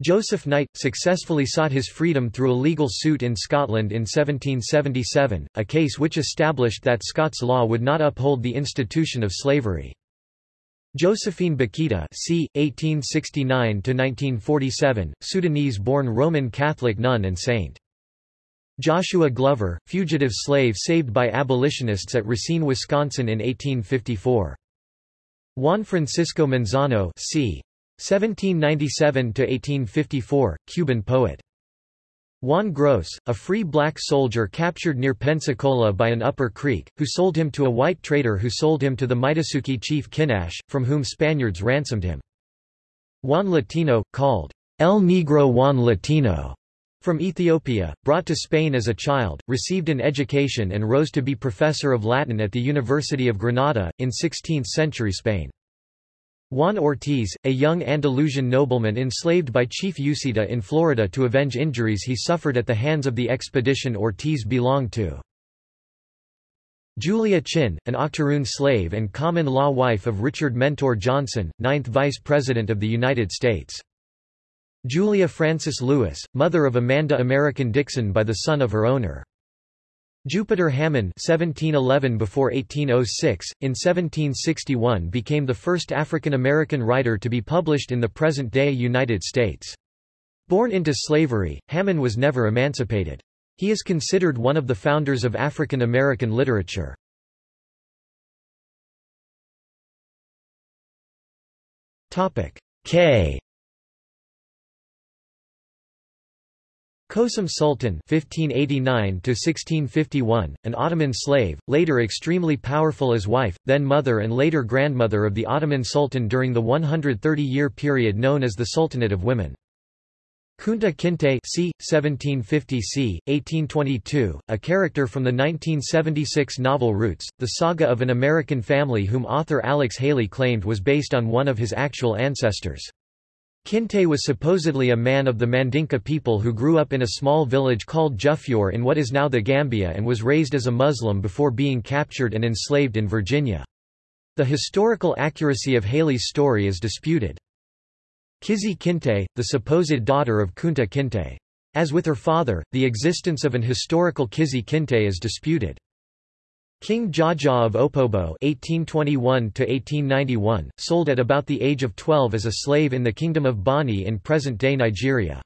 Joseph Knight, successfully sought his freedom through a legal suit in Scotland in 1777, a case which established that Scots law would not uphold the institution of slavery. Josephine Bakhita c. 1869–1947, Sudanese-born Roman Catholic nun and saint. Joshua Glover, fugitive slave saved by abolitionists at Racine, Wisconsin in 1854. Juan Francisco Manzano c. 1797–1854, Cuban poet. Juan Gross, a free black soldier captured near Pensacola by an Upper Creek, who sold him to a white trader who sold him to the Mikasuki chief Kinache, from whom Spaniards ransomed him. Juan Latino, called El Negro Juan Latino, from Ethiopia, brought to Spain as a child, received an education and rose to be professor of Latin at the University of Granada, in 16th-century Spain. Juan Ortiz, a young Andalusian nobleman enslaved by Chief Ucita in Florida to avenge injuries he suffered at the hands of the expedition Ortiz belonged to. Julia Chinn, an Octoroon slave and common-law wife of Richard Mentor Johnson, 9th Vice President of the United States. Julia Frances Lewis, mother of Amanda American Dickson by the son of her owner. Jupiter Hammon (1711 before 1806) in 1761 became the first African American writer to be published in the present-day United States. Born into slavery, Hammon was never emancipated. He is considered one of the founders of African American literature. K Kösem Sultan (1589–1651), an Ottoman slave, later extremely powerful as wife, then mother and later grandmother of the Ottoman Sultan during the 130-year period known as the Sultanate of Women. Kunta Kinte c. 1750 c. 1822, a character from the 1976 novel Roots, the saga of an American family whom author Alex Haley claimed was based on one of his actual ancestors. Kinte was supposedly a man of the Mandinka people who grew up in a small village called Juffure in what is now the Gambia and was raised as a Muslim before being captured and enslaved in Virginia. The historical accuracy of Haley's story is disputed. Kizzy Kinte, the supposed daughter of Kunta Kinte. As with her father, the existence of an historical Kizzy Kinte is disputed. King Jaja of Opobo (1821–1891), sold at about the age of 12 as a slave in the Kingdom of Bonny in present-day Nigeria.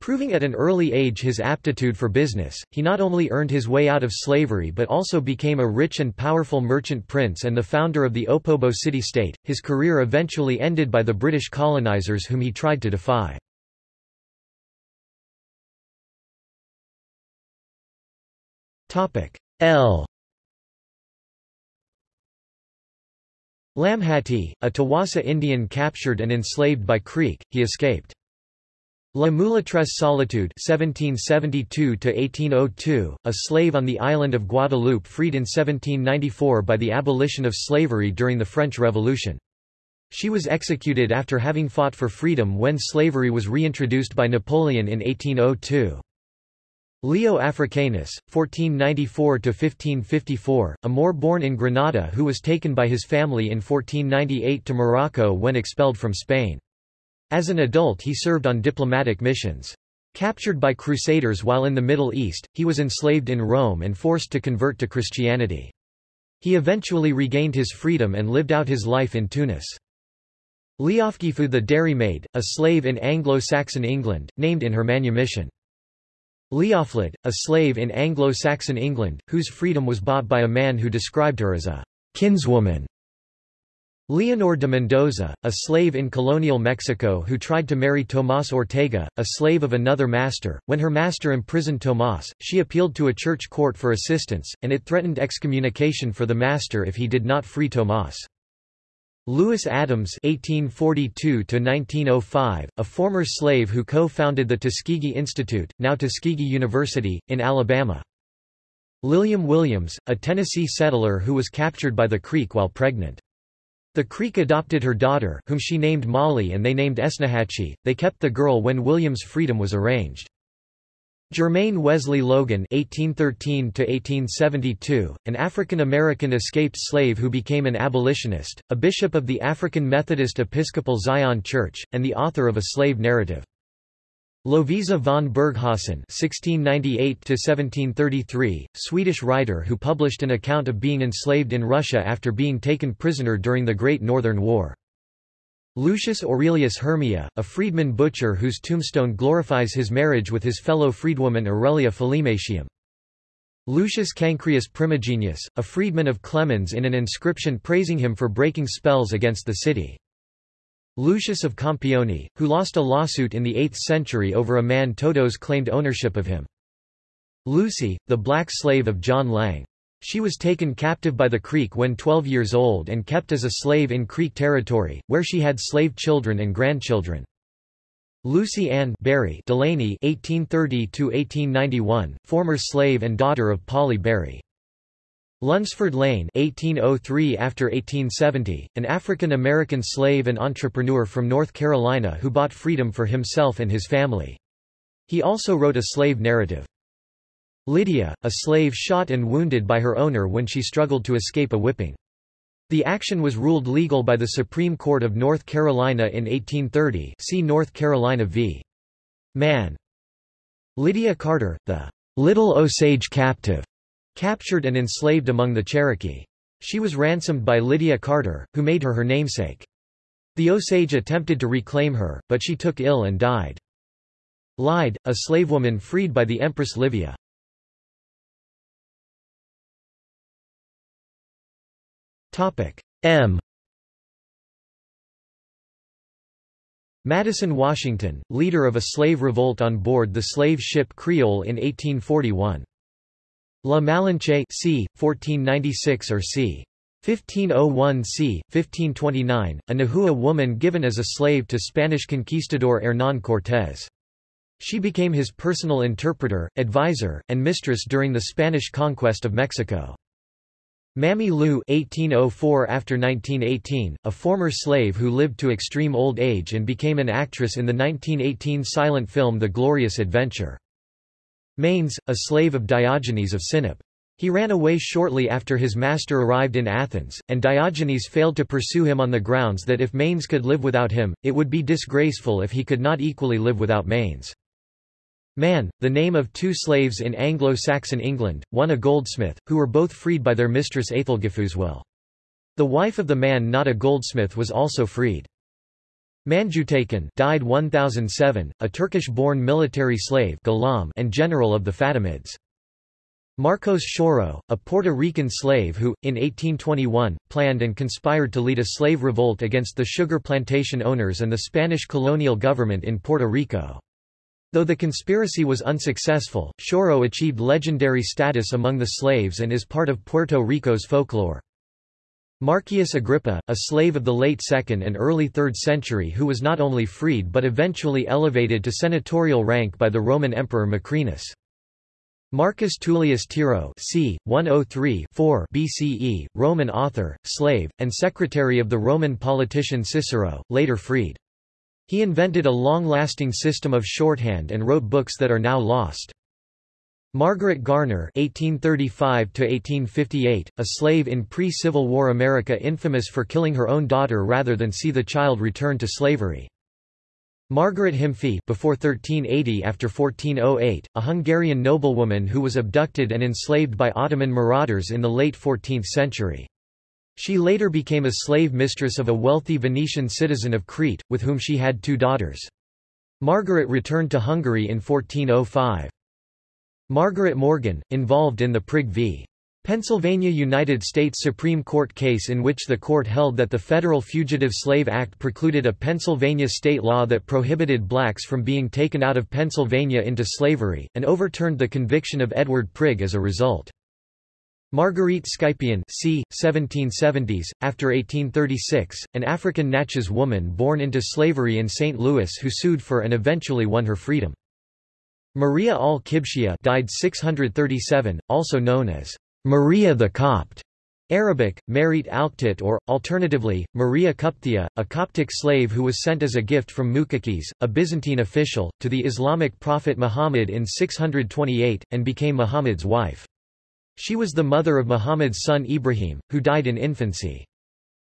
Proving at an early age his aptitude for business, he not only earned his way out of slavery but also became a rich and powerful merchant prince and the founder of the Opobo city-state. His career eventually ended by the British colonizers whom he tried to defy. Topic: L Lamhati, a Tawasa Indian captured and enslaved by Creek, he escaped. La Mulatresse Solitude 1772 a slave on the island of Guadeloupe freed in 1794 by the abolition of slavery during the French Revolution. She was executed after having fought for freedom when slavery was reintroduced by Napoleon in 1802. Leo Africanus, 1494–1554, a Moor born in Granada who was taken by his family in 1498 to Morocco when expelled from Spain. As an adult he served on diplomatic missions. Captured by crusaders while in the Middle East, he was enslaved in Rome and forced to convert to Christianity. He eventually regained his freedom and lived out his life in Tunis. Leofgifu the dairymaid, a slave in Anglo-Saxon England, named in her manumission. Leoflid, a slave in Anglo-Saxon England, whose freedom was bought by a man who described her as a kinswoman. Leonor de Mendoza, a slave in colonial Mexico who tried to marry Tomás Ortega, a slave of another master. When her master imprisoned Tomás, she appealed to a church court for assistance, and it threatened excommunication for the master if he did not free Tomás. Lewis Adams (1842–1905), a former slave who co-founded the Tuskegee Institute, now Tuskegee University, in Alabama. Lilliam Williams, a Tennessee settler who was captured by the Creek while pregnant. The Creek adopted her daughter, whom she named Molly and they named Esnahatchee. They kept the girl when William's freedom was arranged. Jermain Wesley Loguen (1813–1872), an African-American escaped slave who became an abolitionist, a bishop of the African Methodist Episcopal Zion Church, and the author of a slave narrative. Lovisa von Burghausen (1698–1733), Swedish writer who published an account of being enslaved in Russia after being taken prisoner during the Great Northern War. Lucius Aurelius Hermia, a freedman butcher whose tombstone glorifies his marriage with his fellow freedwoman Aurelia Philematium. Lucius Cancreus Primigenius, a freedman of Clemens in an inscription praising him for breaking spells against the city. Lucius of Compione, who lost a lawsuit in the 8th century over a man Todos claimed ownership of him. Lucy, the black slave of John Lang. She was taken captive by the Creek when 12 years old and kept as a slave in Creek territory, where she had slave children and grandchildren. Lucy Ann Berry Delaney (1830–1891), former slave and daughter of Polly Berry. Lunsford Lane 1803 after 1870, an African-American slave and entrepreneur from North Carolina who bought freedom for himself and his family. He also wrote a slave narrative. Lydia, a slave shot and wounded by her owner when she struggled to escape a whipping. The action was ruled legal by the Supreme Court of North Carolina in 1830 see North Carolina v. Mann. Lydia Carter, the Little Osage captive, Captured and enslaved among the Cherokee. She was ransomed by Lydia Carter, who made her her namesake. The Osage attempted to reclaim her, but she took ill and died. Lyde, a slavewoman freed by the Empress Livia. M. Madison Washington, leader of a slave revolt on board the slave ship Creole in 1841. La Malinche c. 1496 or c. 1501 c. 1529, a Nahua woman given as a slave to Spanish conquistador Hernán Cortés. She became his personal interpreter, advisor, and mistress during the Spanish conquest of Mexico. Mammy Lou 1804 after 1918, a former slave who lived to extreme old age and became an actress in the 1918 silent film The Glorious Adventure. Manes, a slave of Diogenes of Sinope. He ran away shortly after his master arrived in Athens, and Diogenes failed to pursue him on the grounds that if Manes could live without him, it would be disgraceful if he could not equally live without Manes. Man, the name of two slaves in Anglo-Saxon England, one a goldsmith, who were both freed by their mistress Aethelgifu's will. The wife of the man not a goldsmith was also freed. Manjutakin died 1007, a Turkish-born military slave and general of the Fatimids. Marcos Xiorro, a Puerto Rican slave who, in 1821, planned and conspired to lead a slave revolt against the sugar plantation owners and the Spanish colonial government in Puerto Rico. Though the conspiracy was unsuccessful, Xiorro achieved legendary status among the slaves and is part of Puerto Rico's folklore. Marcius Agrippa, a slave of the late 2nd and early 3rd century who was not only freed but eventually elevated to senatorial rank by the Roman Emperor Macrinus. Marcus Tullius Tiro c. 103 BCE, Roman author, slave, and secretary of the Roman politician Cicero, later freed. He invented a long-lasting system of shorthand and wrote books that are now lost. Margaret Garner (1835–1858), a slave in pre-Civil War America, infamous for killing her own daughter rather than see the child return to slavery. Margaret Himfi before 1380 after 1408, a Hungarian noblewoman who was abducted and enslaved by Ottoman marauders in the late 14th century. She later became a slave mistress of a wealthy Venetian citizen of Crete, with whom she had two daughters. Margaret returned to Hungary in 1405. Margaret Morgan, involved in the Prigg v. Pennsylvania United States Supreme Court case in which the court held that the Federal Fugitive Slave Act precluded a Pennsylvania state law that prohibited blacks from being taken out of Pennsylvania into slavery, and overturned the conviction of Edward Prigg as a result. Marguerite Scipion c. 1770s, after 1836, an African Natchez woman born into slavery in St. Louis who sued for and eventually won her freedom. Maria al-Kibshia died 637, also known as Maria the Copt, Arabic, Marit Alktit or, alternatively, Maria Kupthia, a Coptic slave who was sent as a gift from Muqawqis, a Byzantine official, to the Islamic prophet Muhammad in 628, and became Muhammad's wife. She was the mother of Muhammad's son Ibrahim, who died in infancy.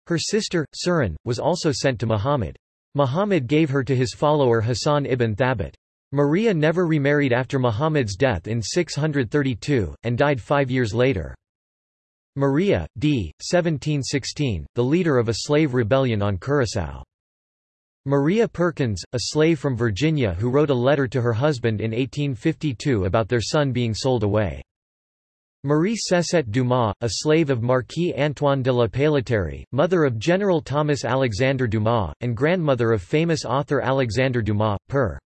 Her sister, Sirin, was also sent to Muhammad. Muhammad gave her to his follower Hassan ibn Thabit. Maria never remarried after Muhammad's death in 632, and died five years later. Maria, d. 1716, the leader of a slave rebellion on Curaçao. Maria Perkins, a slave from Virginia who wrote a letter to her husband in 1852 about their son being sold away. Marie Cessette Dumas, a slave of Marquis Antoine de la Pailleterie, mother of General Thomas Alexander Dumas, and grandmother of famous author Alexander Dumas, per.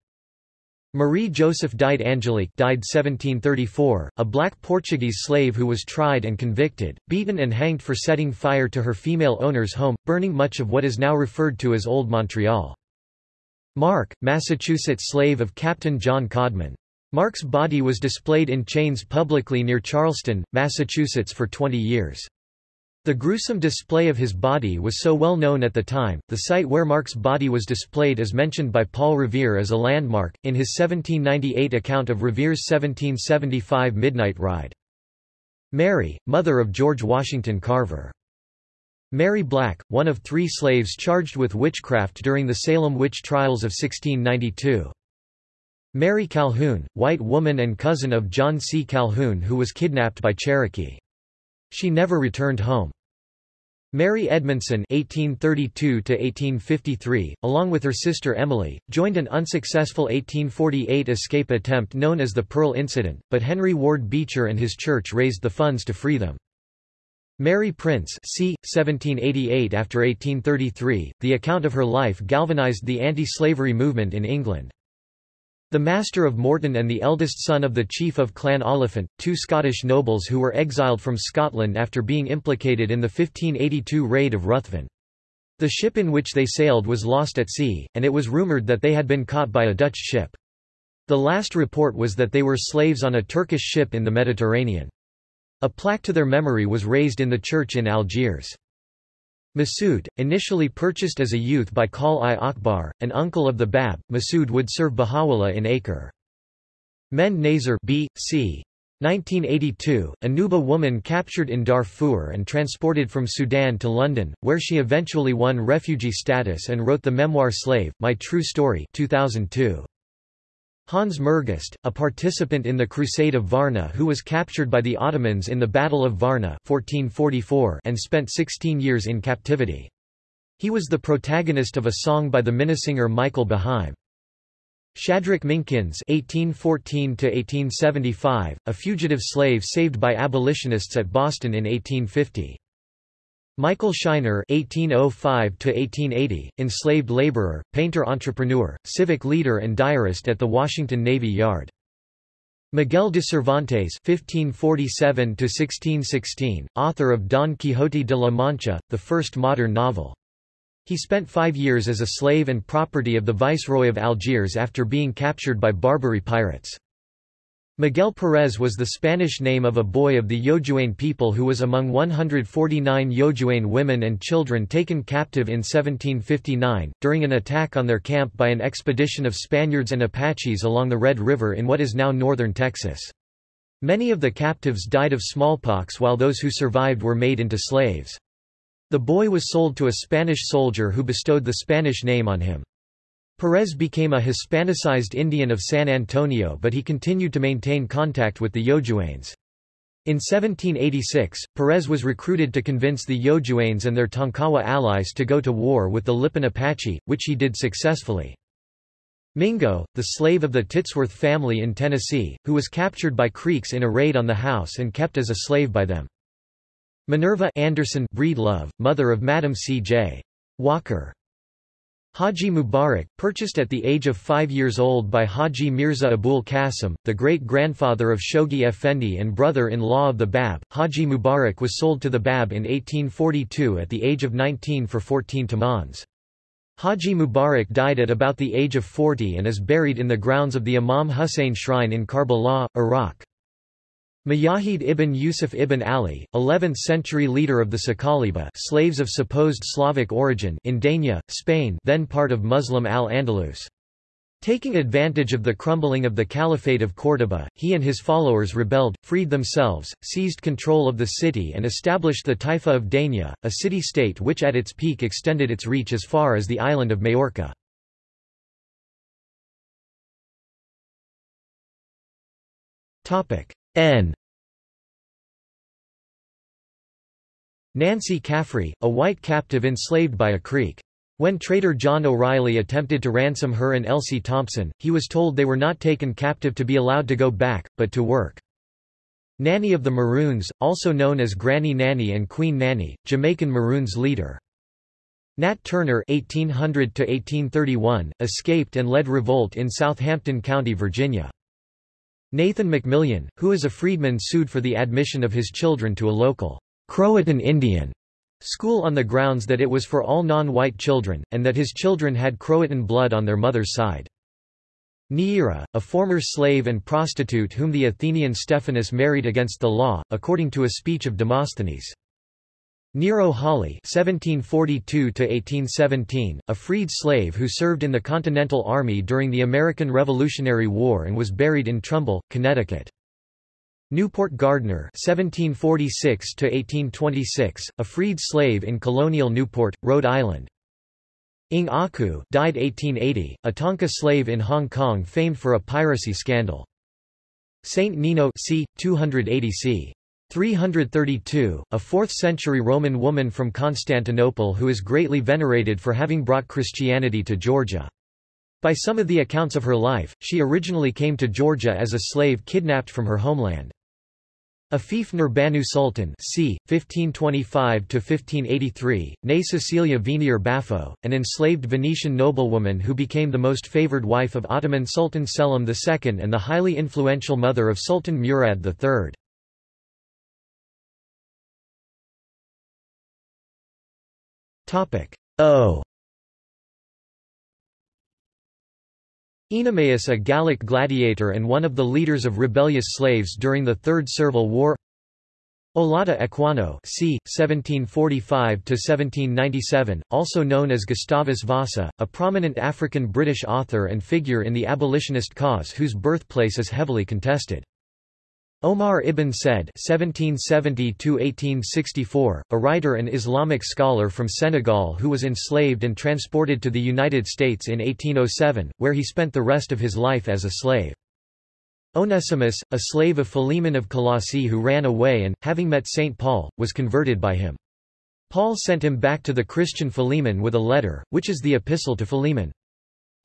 Marie Joseph died Angelique died 1734, a black Portuguese slave who was tried and convicted, beaten and hanged for setting fire to her female owner's home, burning much of what is now referred to as Old Montreal. Mark, Massachusetts slave of Captain John Codman. Mark's body was displayed in chains publicly near Charlestown, Massachusetts for 20 years. The gruesome display of his body was so well known at the time, the site where Mark's body was displayed is mentioned by Paul Revere as a landmark, in his 1798 account of Revere's 1775 Midnight Ride. Mary, mother of George Washington Carver. Mary Black, one of three slaves charged with witchcraft during the Salem witch trials of 1692. Mary Calhoun, white woman and cousin of John C. Calhoun who was kidnapped by Cherokee. She never returned home. Mary Edmondson (1832–1853), along with her sister Emily, joined an unsuccessful 1848 escape attempt known as the Pearl Incident, but Henry Ward Beecher and his church raised the funds to free them. Mary Prince c. 1788 After 1833, the account of her life galvanized the anti-slavery movement in England. The Master of Morton and the eldest son of the chief of Clan Oliphant, two Scottish nobles who were exiled from Scotland after being implicated in the 1582 raid of Ruthven. The ship in which they sailed was lost at sea, and it was rumoured that they had been caught by a Dutch ship. The last report was that they were slaves on a Turkish ship in the Mediterranean. A plaque to their memory was raised in the church in Algiers. Masood, initially purchased as a youth by Kal-i Akbar, an uncle of the Bab, Masood would serve Baha'u'llah in Acre. Mende Nazer B. C. 1982, a Nuba woman captured in Darfur and transported from Sudan to London, where she eventually won refugee status and wrote the memoir Slave, My True Story 2002. Hans Mergest, a participant in the Crusade of Varna who was captured by the Ottomans in the Battle of Varna 1444 and spent 16 years in captivity. He was the protagonist of a song by the minnesinger Michael Beheim. Shadrach Minkins (1814–1875), a fugitive slave saved by abolitionists at Boston in 1850. Michael Shiner (1805–1880), enslaved laborer, painter-entrepreneur, civic leader, and diarist at the Washington Navy Yard. Miguel de Cervantes (1547–1616), author of Don Quixote de la Mancha, the first modern novel. He spent five years as a slave and property of the Viceroy of Algiers after being captured by Barbary pirates. Miguel Perez was the Spanish name of a boy of the Yojuane people who was among 149 Yojuane women and children taken captive in 1759, during an attack on their camp by an expedition of Spaniards and Apaches along the Red River in what is now northern Texas. Many of the captives died of smallpox while those who survived were made into slaves. The boy was sold to a Spanish soldier who bestowed the Spanish name on him. Perez became a Hispanicized Indian of San Antonio but he continued to maintain contact with the Yojuanes. In 1786, Perez was recruited to convince the Yojuanes and their Tonkawa allies to go to war with the Lipan Apache, which he did successfully. Mingo, the slave of the Titsworth family in Tennessee, who was captured by Creeks in a raid on the house and kept as a slave by them. Minerva Anderson Breedlove, mother of Madam C.J. Walker. Haji Mubarak, purchased at the age of five years old by Haji Mirza Abul Qasim, the great-grandfather of Shoghi Effendi and brother-in-law of the Bab, Haji Mubarak was sold to the Bab in 1842 at the age of 19 for 14 tumans. Haji Mubarak died at about the age of 40 and is buried in the grounds of the Imam Hussein Shrine in Karbala, Iraq. Mujahid ibn Yusuf ibn Ali, 11th-century leader of the Saqaliba slaves of supposed Slavic origin in Denia, Spain then part of Muslim al-Andalus. Taking advantage of the crumbling of the Caliphate of Córdoba, he and his followers rebelled, freed themselves, seized control of the city and established the Taifa of Denia, a city-state which at its peak extended its reach as far as the island of Majorca. N Nancy Caffrey, a white captive enslaved by a Creek. When trader John O'Reilly attempted to ransom her and Elsie Thompson, he was told they were not taken captive to be allowed to go back, but to work. Nanny of the Maroons, also known as Granny Nanny and Queen Nanny, Jamaican Maroons leader. Nat Turner (1800–1831) escaped and led revolt in Southampton County, Virginia. Nathan McMillian, who is a freedman sued for the admission of his children to a local Croatan Indian school on the grounds that it was for all non-white children, and that his children had Croatan blood on their mother's side. Neaera, a former slave and prostitute whom the Athenian Stephanus married against the law, according to a speech of Demosthenes. Nero Hawley (1742–1817), a freed slave who served in the Continental Army during the American Revolutionary War and was buried in Trumbull, Connecticut. Newport Gardner (1746–1826), a freed slave in colonial Newport, Rhode Island. Ing Aku ah died 1880, a Tanka slave in Hong Kong famed for a piracy scandal. Saint Nino c. 280 c. 332, a 4th-century Roman woman from Constantinople who is greatly venerated for having brought Christianity to Georgia. By some of the accounts of her life, she originally came to Georgia as a slave kidnapped from her homeland. Afif Nurbanu Sultan c. 1525–1583, née Cecilia Venier Baffo, an enslaved Venetian noblewoman who became the most favored wife of Ottoman Sultan Selim II and the highly influential mother of Sultan Murad III. O Oenomaus a Gallic gladiator and one of the leaders of rebellious slaves during the Third Servile War Olaudah Equiano c. 1745–1797, also known as Gustavus Vassa, a prominent African-British author and figure in the abolitionist cause whose birthplace is heavily contested. Omar ibn Said (1770–1864), a writer and Islamic scholar from Senegal who was enslaved and transported to the United States in 1807, where he spent the rest of his life as a slave. Onesimus, a slave of Philemon of Colossae who ran away and, having met St. Paul, was converted by him. Paul sent him back to the Christian Philemon with a letter, which is the Epistle to Philemon.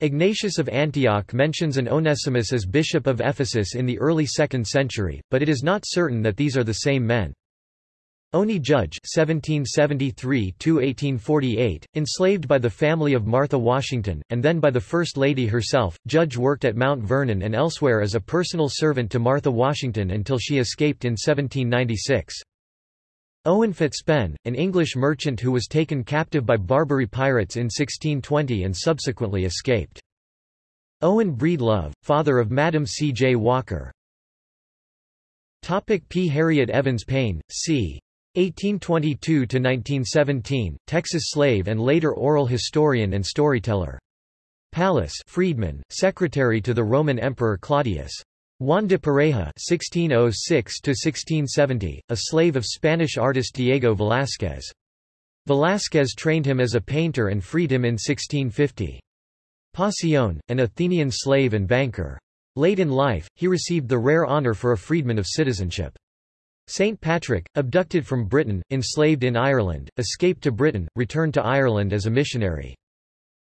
Ignatius of Antioch mentions an Onesimus as bishop of Ephesus in the early 2nd century, but it is not certain that these are the same men. Oni Judge (1773–1848), enslaved by the family of Martha Washington, and then by the First Lady herself, Judge worked at Mount Vernon and elsewhere as a personal servant to Martha Washington until she escaped in 1796. Owen Fitzpen, an English merchant who was taken captive by Barbary pirates in 1620 and subsequently escaped. Owen Breedlove, father of Madam C. J. Walker. Topic P. Harriet Evans Payne, c. 1822–1917, Texas slave and later oral historian and storyteller. Pallas freedman, secretary to the Roman Emperor Claudius. Juan de Pareja (1606–1670), a slave of Spanish artist Diego Velázquez. Velázquez trained him as a painter and freed him in 1650. Pasion, an Athenian slave and banker. Late in life, he received the rare honor for a freedman of citizenship. St. Patrick, abducted from Britain, enslaved in Ireland, escaped to Britain, returned to Ireland as a missionary.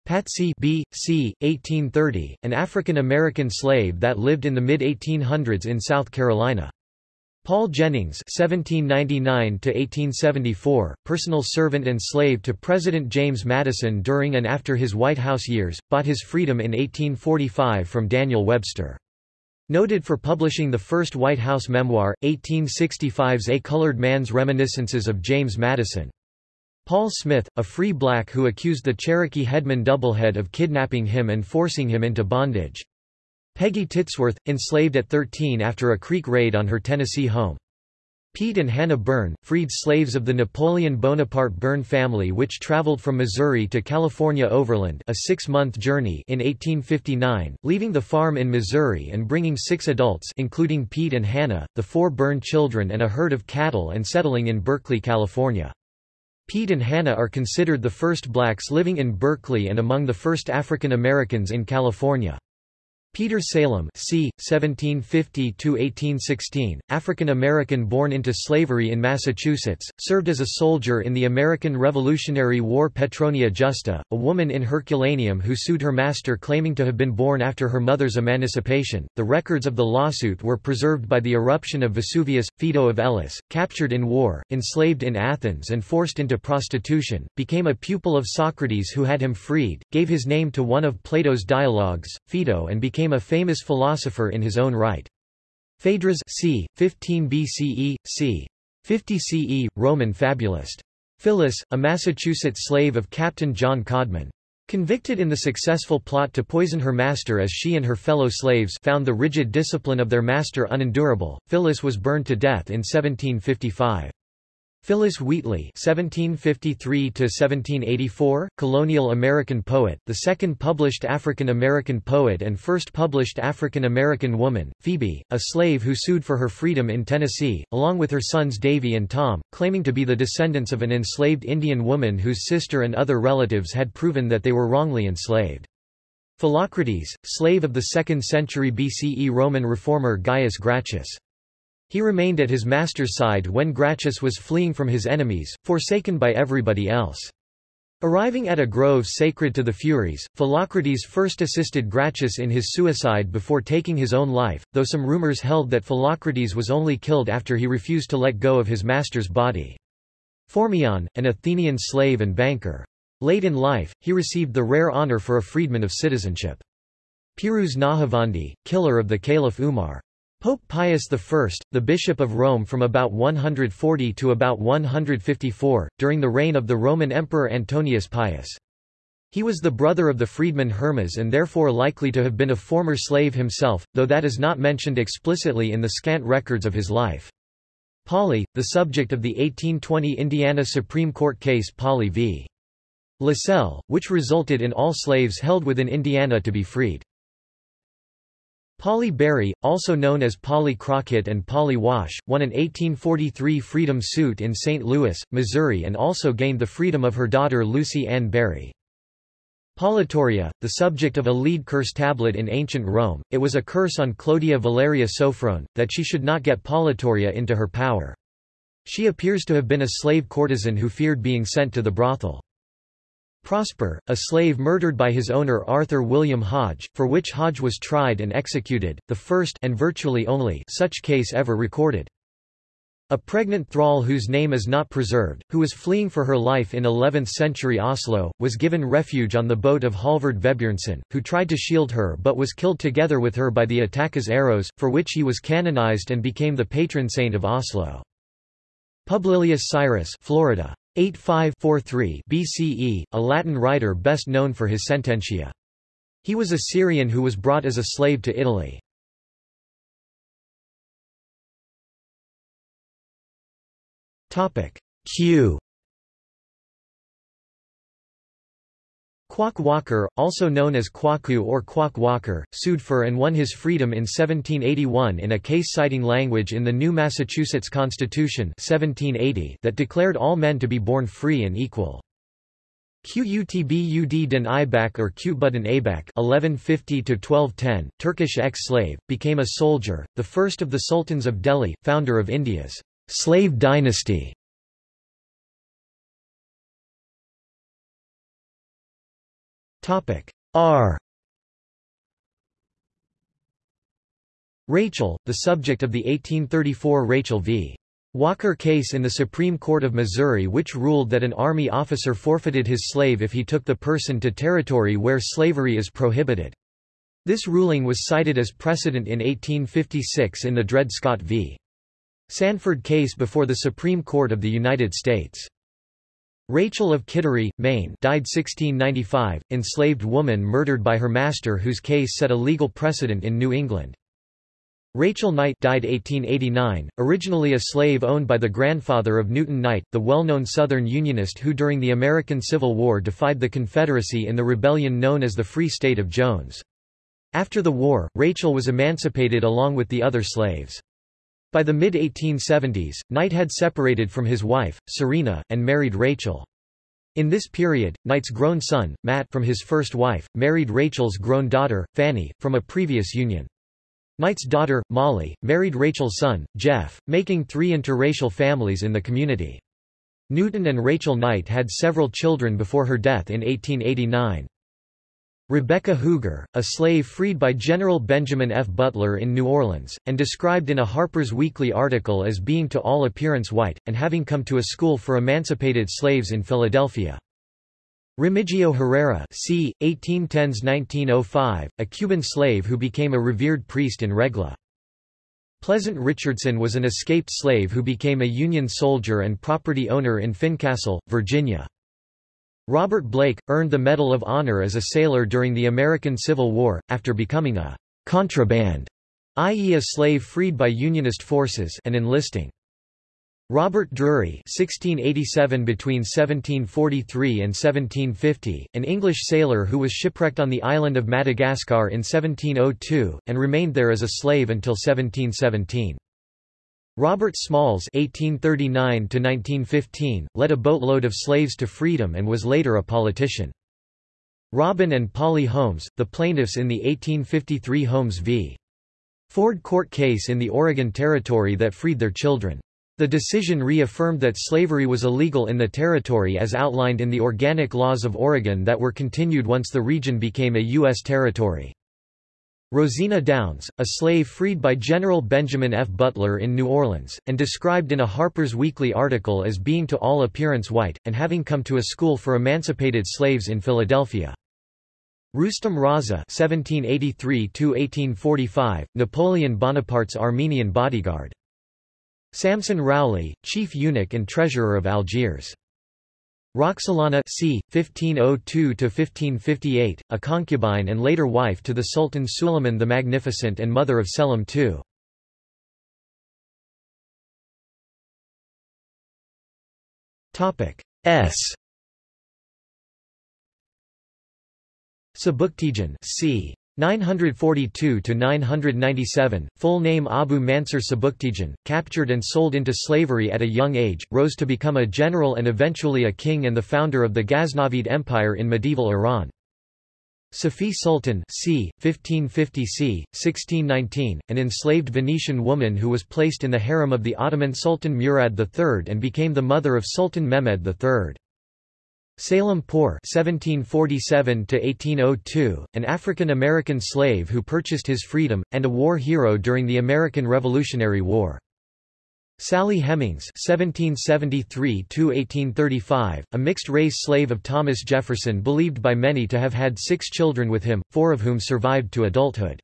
Patsy B. C. 1830, an African-American slave that lived in the mid-1800s in South Carolina. Paul Jennings (1799–1874), personal servant and slave to President James Madison during and after his White House years, bought his freedom in 1845 from Daniel Webster. Noted for publishing the first White House memoir, 1865's A Colored Man's Reminiscences of James Madison. Paul Smith, a free black who accused the Cherokee headman Doublehead of kidnapping him and forcing him into bondage. Peggy Titsworth, enslaved at 13 after a Creek raid on her Tennessee home. Pete and Hannah Byrne, freed slaves of the Napoleon Bonaparte Byrne family which traveled from Missouri to California overland a six-month journey in 1859, leaving the farm in Missouri and bringing six adults including Pete and Hannah, the four Byrne children and a herd of cattle and settling in Berkeley, California. Pete and Hannah are considered the first blacks living in Berkeley and among the first African Americans in California. Peter Salem c. 1750–1816, African-American born into slavery in Massachusetts, served as a soldier in the American Revolutionary War Petronia Justa, a woman in Herculaneum who sued her master claiming to have been born after her mother's emancipation. The records of the lawsuit were preserved by the eruption of Vesuvius. Phaedo of Elis, captured in war, enslaved in Athens and forced into prostitution, became a pupil of Socrates who had him freed, gave his name to one of Plato's dialogues, Phaedo and became became a famous philosopher in his own right. Phaedrus c. 15 BCE, c. 50 CE, Roman fabulist. Phyllis, a Massachusetts slave of Captain John Codman. Convicted in the successful plot to poison her master as she and her fellow slaves found the rigid discipline of their master unendurable, Phyllis was burned to death in 1755. Phillis Wheatley (1753–1784), colonial American poet, the second published African American poet and first published African American woman, Phoebe, a slave who sued for her freedom in Tennessee, along with her sons Davy and Tom, claiming to be the descendants of an enslaved Indian woman whose sister and other relatives had proven that they were wrongly enslaved. Philocrates, slave of the 2nd century BCE Roman reformer Gaius Gracchus. He remained at his master's side when Gracchus was fleeing from his enemies, forsaken by everybody else. Arriving at a grove sacred to the Furies, Philocrates first assisted Gracchus in his suicide before taking his own life, though some rumors held that Philocrates was only killed after he refused to let go of his master's body. Phormion, an Athenian slave and banker. Late in life, he received the rare honor for a freedman of citizenship. Piruz Nahavandi, killer of the Caliph Umar. Pope Pius I, the Bishop of Rome from about 140 to about 154, during the reign of the Roman Emperor Antoninus Pius. He was the brother of the freedman Hermas and therefore likely to have been a former slave himself, though that is not mentioned explicitly in the scant records of his life. Polly, the subject of the 1820 Indiana Supreme Court case Polly v. Lasselle, which resulted in all slaves held within Indiana to be freed. Polly Berry, also known as Polly Crockett and Polly Wash, won an 1843 freedom suit in St. Louis, Missouri and also gained the freedom of her daughter Lucy Ann Berry. Politoria, the subject of a lead curse tablet in ancient Rome, it was a curse on Clodia Valeria Sophrone, that she should not get Politoria into her power. She appears to have been a slave courtesan who feared being sent to the brothel. Prosper, a slave murdered by his owner Arthur William Hodge, for which Hodge was tried and executed, the first and virtually only such case ever recorded. A pregnant thrall whose name is not preserved, who was fleeing for her life in 11th-century Oslo, was given refuge on the boat of Halvard Vebjørnson, who tried to shield her but was killed together with her by the Attaka's arrows, for which he was canonized and became the patron saint of Oslo. Publilius Syrus Florida. 8543 BCE, a Latin writer best known for his Sententia. He was a Syrian who was brought as a slave to Italy. Q Quock Walker, also known as Kwaku or Quock Walker, sued for and won his freedom in 1781 in a case citing language in the new Massachusetts Constitution 1780 that declared all men to be born free and equal. Qutbud den Aybak or Qutbudin Aybak 1150-1210, Turkish ex-slave, became a soldier, the first of the sultans of Delhi, founder of India's slave dynasty. R Rachel, the subject of the 1834 Rachel v. Walker case in the Supreme Court of Missouri which ruled that an Army officer forfeited his slave if he took the person to territory where slavery is prohibited. This ruling was cited as precedent in 1856 in the Dred Scott v. Sandford case before the Supreme Court of the United States. Rachel of Kittery, Maine died 1695, enslaved woman murdered by her master whose case set a legal precedent in New England. Rachel Knight died 1889, originally a slave owned by the grandfather of Newton Knight, the well-known Southern Unionist who during the American Civil War defied the Confederacy in the rebellion known as the Free State of Jones. After the war, Rachel was emancipated along with the other slaves. By the mid-1870s, Knight had separated from his wife, Serena, and married Rachel. In this period, Knight's grown son, Matt from his first wife, married Rachel's grown daughter, Fanny, from a previous union. Knight's daughter, Molly, married Rachel's son, Jeff, making three interracial families in the community. Newton and Rachel Knight had several children before her death in 1889. Rebecca Huger, a slave freed by General Benjamin F. Butler in New Orleans, and described in a Harper's Weekly article as being to all appearance white, and having come to a school for emancipated slaves in Philadelphia. Remigio Herrera c. 1810s-1905, a Cuban slave who became a revered priest in Regla. Pleasant Richardson was an escaped slave who became a Union soldier and property owner in Fincastle, Virginia. Robert Blake, earned the Medal of Honor as a sailor during the American Civil War, after becoming a contraband, i.e. a slave freed by Unionist forces and enlisting. Robert Drury (1687 between 1743 and 1750), an English sailor who was shipwrecked on the island of Madagascar in 1702 and remained there as a slave until 1717. Robert Smalls (1839–1915) led a boatload of slaves to freedom and was later a politician. Robin and Polly Holmes, the plaintiffs in the 1853 Holmes v. Ford court case in the Oregon Territory that freed their children. The decision reaffirmed that slavery was illegal in the territory as outlined in the organic laws of Oregon that were continued once the region became a U.S. territory. Rosina Downs, a slave freed by General Benjamin F. Butler in New Orleans, and described in a Harper's Weekly article as being to all appearance white, and having come to a school for emancipated slaves in Philadelphia. Roustam Raza (1783–1845), Napoleon Bonaparte's Armenian bodyguard. Samson Rowley, chief eunuch and treasurer of Algiers. Roxelana c. 1502–1558, a concubine and later wife to the Sultan Suleiman the Magnificent and mother of Selim II. S. Sabuktigin c. 942–997, full name Abu Mansur Sabuktigin, captured and sold into slavery at a young age, rose to become a general and eventually a king and the founder of the Ghaznavid Empire in medieval Iran. Safiye Sultan c. 1550 c. 1619, an enslaved Venetian woman who was placed in the harem of the Ottoman Sultan Murad III and became the mother of Sultan Mehmed III. Salem Poor (1747–1802), an African-American slave who purchased his freedom, and a war hero during the American Revolutionary War. Sally Hemings (1773–1835), a mixed-race slave of Thomas Jefferson, believed by many to have had six children with him, four of whom survived to adulthood.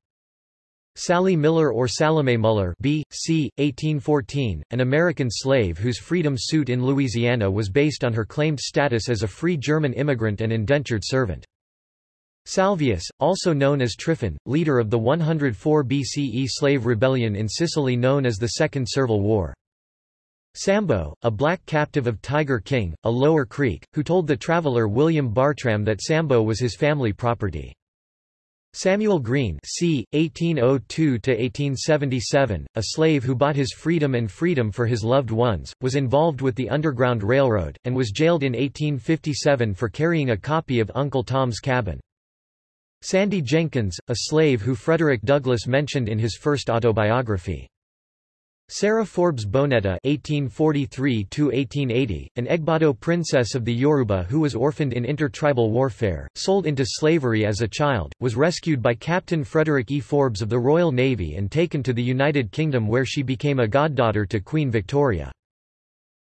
Sally Miller or Salome Muller B. C. 1814, an American slave whose freedom suit in Louisiana was based on her claimed status as a free German immigrant and indentured servant. Salvius, also known as Tryphon, leader of the 104 BCE slave rebellion in Sicily known as the Second Servile War. Sambo, a black captive of Tiger King, a Lower Creek, who told the traveler William Bartram that Sambo was his family property. Samuel Green c. 1802–1877, a slave who bought his freedom and freedom for his loved ones, was involved with the Underground Railroad, and was jailed in 1857 for carrying a copy of Uncle Tom's Cabin. Sandy Jenkins, a slave who Frederick Douglass mentioned in his first autobiography. Sarah Forbes Bonetta (1843–1880), an Egbado princess of the Yoruba who was orphaned in intertribal warfare, sold into slavery as a child, was rescued by Captain Frederick E. Forbes of the Royal Navy and taken to the United Kingdom where she became a goddaughter to Queen Victoria.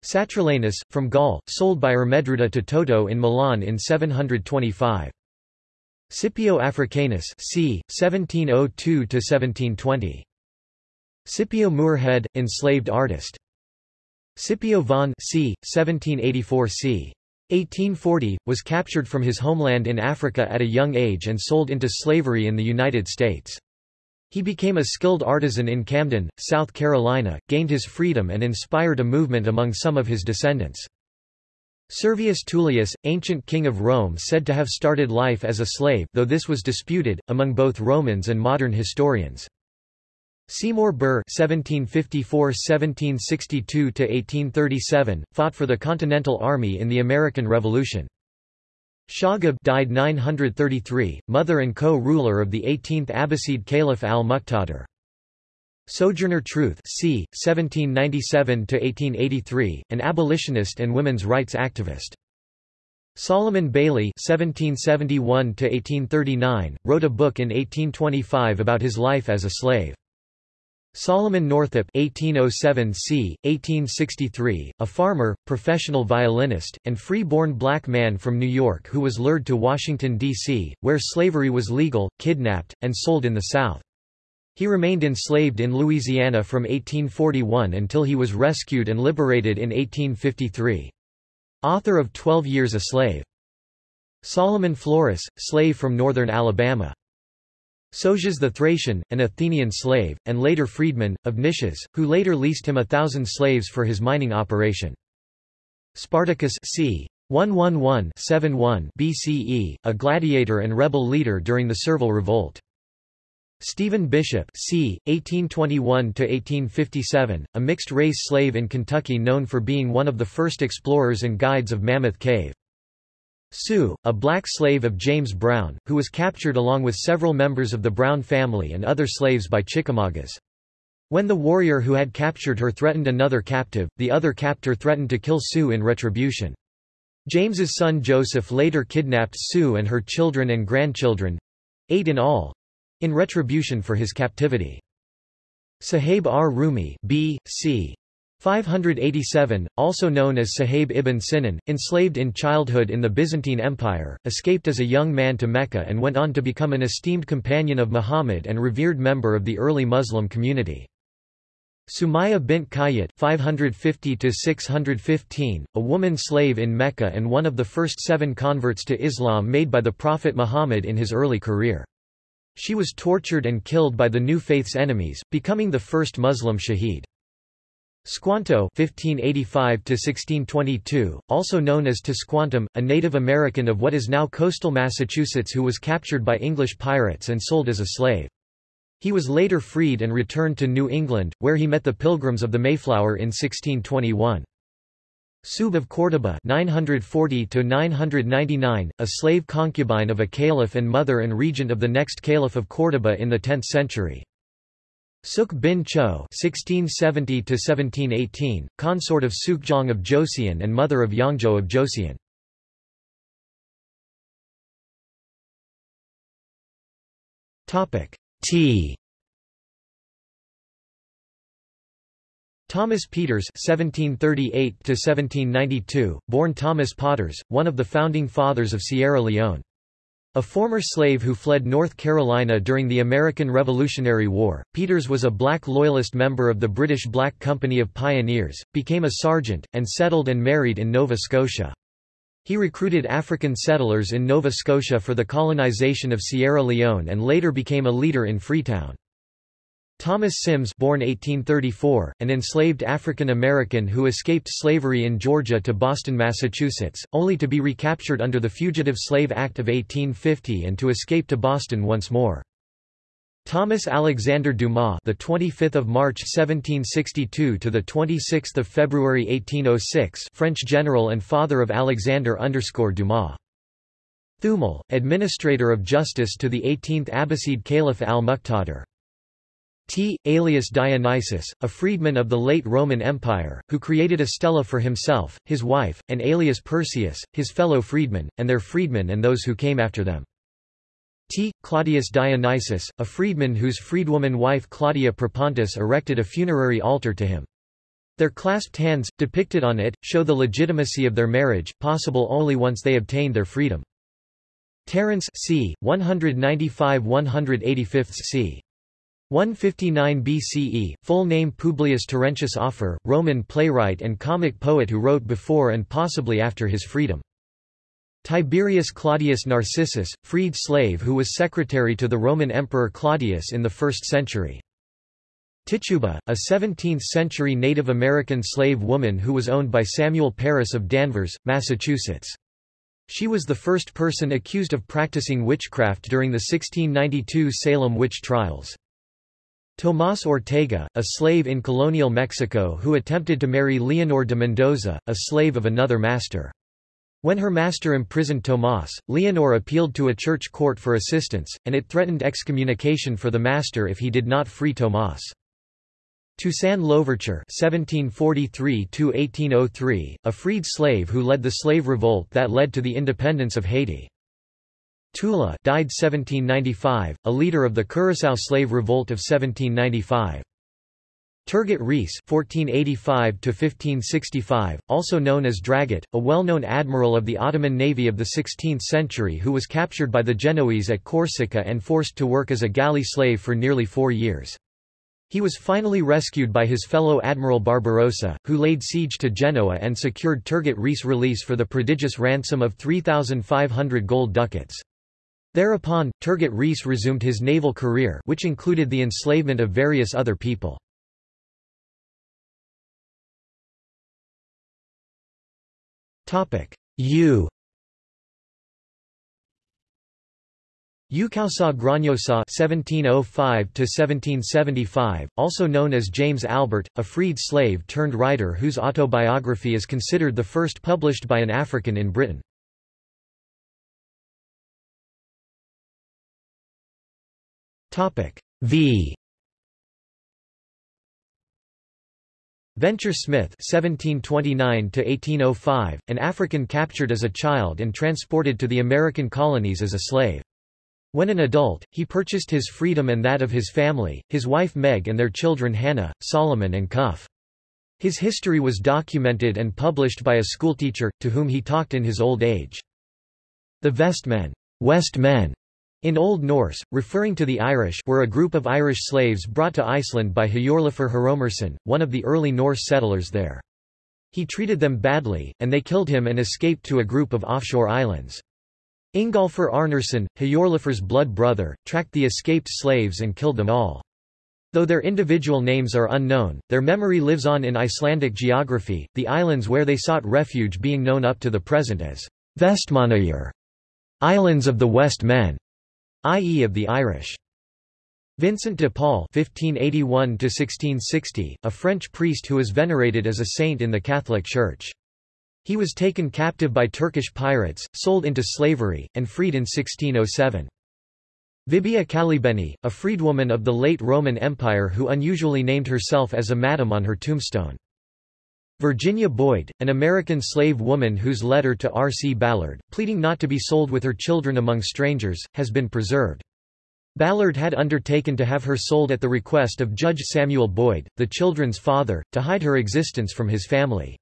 Satrilanus, from Gaul, sold by Ermedruda to Toto in Milan in 725. Scipio Africanus c. 1702–1720. Scipio Moorhead, enslaved artist. Scipio Vaughan c. 1784 c. 1840, was captured from his homeland in Africa at a young age and sold into slavery in the United States. He became a skilled artisan in Camden, South Carolina, gained his freedom and inspired a movement among some of his descendants. Servius Tullius, ancient king of Rome said to have started life as a slave though this was disputed, among both Romans and modern historians. Seymour Burr (1754–1762–1837) fought for the Continental Army in the American Revolution. Shagab died 933, mother and co-ruler of the 18th Abbasid Caliph al-Muqtadir. Sojourner Truth c. 1797–1883, an abolitionist and women's rights activist. Solomon Bayley (1771–1839) wrote a book in 1825 about his life as a slave. Solomon Northup (1807–c. 1863), a farmer, professional violinist, and free-born black man from New York who was lured to Washington, D.C., where slavery was legal, kidnapped, and sold in the South. He remained enslaved in Louisiana from 1841 until he was rescued and liberated in 1853. Author of Twelve Years a Slave. Solomon Flores, slave from northern Alabama. Sosias the Thracian, an Athenian slave, and later freedman, of Nicias, who later leased him a thousand slaves for his mining operation. Spartacus c. 111-71 BCE, a gladiator and rebel leader during the Servile Revolt. Stephen Bishop c. 1821–1857, a mixed-race slave in Kentucky known for being one of the first explorers and guides of Mammoth Cave. Sue, a black slave of James Brown, who was captured along with several members of the Brown family and other slaves by Chickamaugas. When the warrior who had captured her threatened another captive, the other captor threatened to kill Sue in retribution. James's son Joseph later kidnapped Sue and her children and grandchildren—eight in all—in retribution for his captivity. Suhayb ar-Rumi B. C. 587, also known as Suhayb ibn Sinan, enslaved in childhood in the Byzantine Empire, escaped as a young man to Mecca and went on to become an esteemed companion of Muhammad and revered member of the early Muslim community. Sumaya bint Khayyat 550 a woman slave in Mecca and one of the first seven converts to Islam made by the Prophet Muhammad in his early career. She was tortured and killed by the new faith's enemies, becoming the first Muslim shaheed. Squanto (1585–1622), also known as Tisquantum, a Native American of what is now coastal Massachusetts who was captured by English pirates and sold as a slave. He was later freed and returned to New England, where he met the Pilgrims of the Mayflower in 1621. Subh of Córdoba 940 a slave concubine of a caliph and mother and regent of the next caliph of Córdoba in the 10th century. Suk bin Cho (1670–1718), consort of Sukjong of Joseon and mother of Yeongjo of Joseon. Topic T. Thomas Peters (1738–1792), born Thomas Potters, one of the founding fathers of Sierra Leone. A former slave who fled North Carolina during the American Revolutionary War, Peters was a black loyalist member of the British Black Company of Pioneers, became a sergeant, and settled and married in Nova Scotia. He recruited African settlers in Nova Scotia for the colonization of Sierra Leone and later became a leader in Freetown. Thomas Sims born 1834, an enslaved African American who escaped slavery in Georgia to Boston, Massachusetts, only to be recaptured under the Fugitive Slave Act of 1850 and to escape to Boston once more. Thomas Alexandre Dumas, the 25th of March 1762 to the 26th of February 1806, French general and father of Alexandre Dumas. Thumal, administrator of justice to the 18th Abbasid Caliph al-Muqtadir. T. alias Dionysius, a freedman of the late Roman Empire, who created a stela for himself, his wife, and alias Perseus, his fellow freedmen, and their freedmen and those who came after them. T. Claudius Dionysius, a freedman whose freedwoman wife Claudia Propontis erected a funerary altar to him. Their clasped hands, depicted on it, show the legitimacy of their marriage, possible only once they obtained their freedom. Terence c. 195–185 c. 159 BCE, full name Publius Terentius Afer, Roman playwright and comic poet who wrote before and possibly after his freedom. Tiberius Claudius Narcissus, freed slave who was secretary to the Roman Emperor Claudius in the 1st century. Tituba, a 17th-century Native American slave woman who was owned by Samuel Parris of Danvers, Massachusetts. She was the first person accused of practicing witchcraft during the 1692 Salem witch trials. Tomás Ortega, a slave in colonial Mexico who attempted to marry Leonor de Mendoza, a slave of another master. When her master imprisoned Tomás, Leonor appealed to a church court for assistance, and it threatened excommunication for the master if he did not free Tomás. Toussaint Louverture (1743–1803), a freed slave who led the slave revolt that led to the independence of Haiti. Tula died 1795, a leader of the Curaçao slave revolt of 1795. Turgut Reis (1485–1565), also known as Dragut, a well-known admiral of the Ottoman navy of the 16th century who was captured by the Genoese at Corsica and forced to work as a galley slave for nearly four years. He was finally rescued by his fellow Admiral Barbarossa, who laid siege to Genoa and secured Turgut Reis' release for the prodigious ransom of 3,500 gold ducats. Thereupon, Turgut Reis resumed his naval career which included the enslavement of various other people. U Ukawsaw Gronniosaw (1705–1775), also known as James Albert, a freed slave turned writer whose autobiography is considered the first published by an African in Britain. Topic V. Venture Smith (1729–1805), an African captured as a child and transported to the American colonies as a slave. When an adult, he purchased his freedom and that of his family, his wife Meg and their children Hannah, Solomon and Cuff. His history was documented and published by a schoolteacher, to whom he talked in his old age. The Vestmen, West men, in Old Norse, referring to the Irish were a group of Irish slaves brought to Iceland by Hjorleifr Hromarsson, one of the early Norse settlers there. He treated them badly, and they killed him and escaped to a group of offshore islands. Ingolfur Arnarsson, Hjorleifr's blood brother, tracked the escaped slaves and killed them all. Though their individual names are unknown, their memory lives on in Icelandic geography, the islands where they sought refuge being known up to the present as Vestmannaeyjar, Islands of the West Men i.e. of the Irish. Vincent de Paul (1581–1660), a French priest who is venerated as a saint in the Catholic Church. He was taken captive by Turkish pirates, sold into slavery, and freed in 1607. Vibia Calibeni, a freedwoman of the late Roman Empire who unusually named herself as a madam on her tombstone. Virginia Boyd, an American slave woman whose letter to R. C. Ballard, pleading not to be sold with her children among strangers, has been preserved. Ballard had undertaken to have her sold at the request of Judge Samuel Boyd, the children's father, to hide her existence from his family.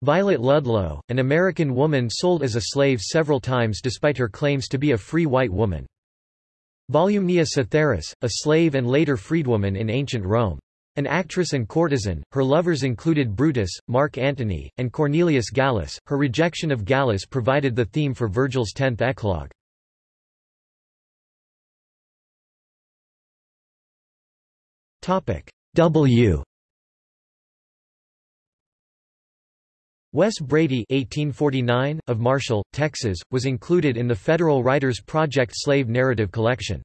Violet Ludlow, an American woman sold as a slave several times despite her claims to be a free white woman. Volumnia Cytheris, a slave and later freedwoman in ancient Rome. An actress and courtesan, her lovers included Brutus, Mark Antony, and Cornelius Gallus. Her rejection of Gallus provided the theme for Virgil's tenth eclogue. W Wes Brady 1849, of Marshall, Texas, was included in the Federal Writers Project Slave Narrative Collection.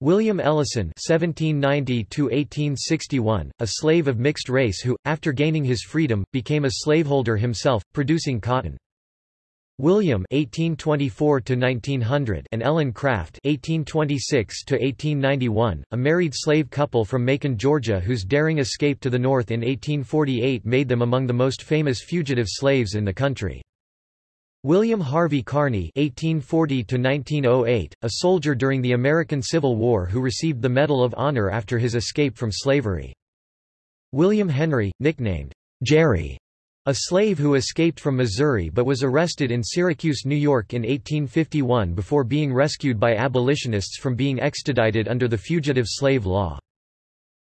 William Ellison (1790–1861), a slave of mixed race who, after gaining his freedom, became a slaveholder himself, producing cotton. William (1824–1900) and Ellen Craft (1826–1891), a married slave couple from Macon, Georgia, whose daring escape to the North in 1848 made them among the most famous fugitive slaves in the country. William Harvey Carney (1840–1908), a soldier during the American Civil War who received the Medal of Honor after his escape from slavery. William Henry, nicknamed Jerry a slave who escaped from Missouri but was arrested in Syracuse, New York in 1851 before being rescued by abolitionists from being extradited under the Fugitive Slave Law.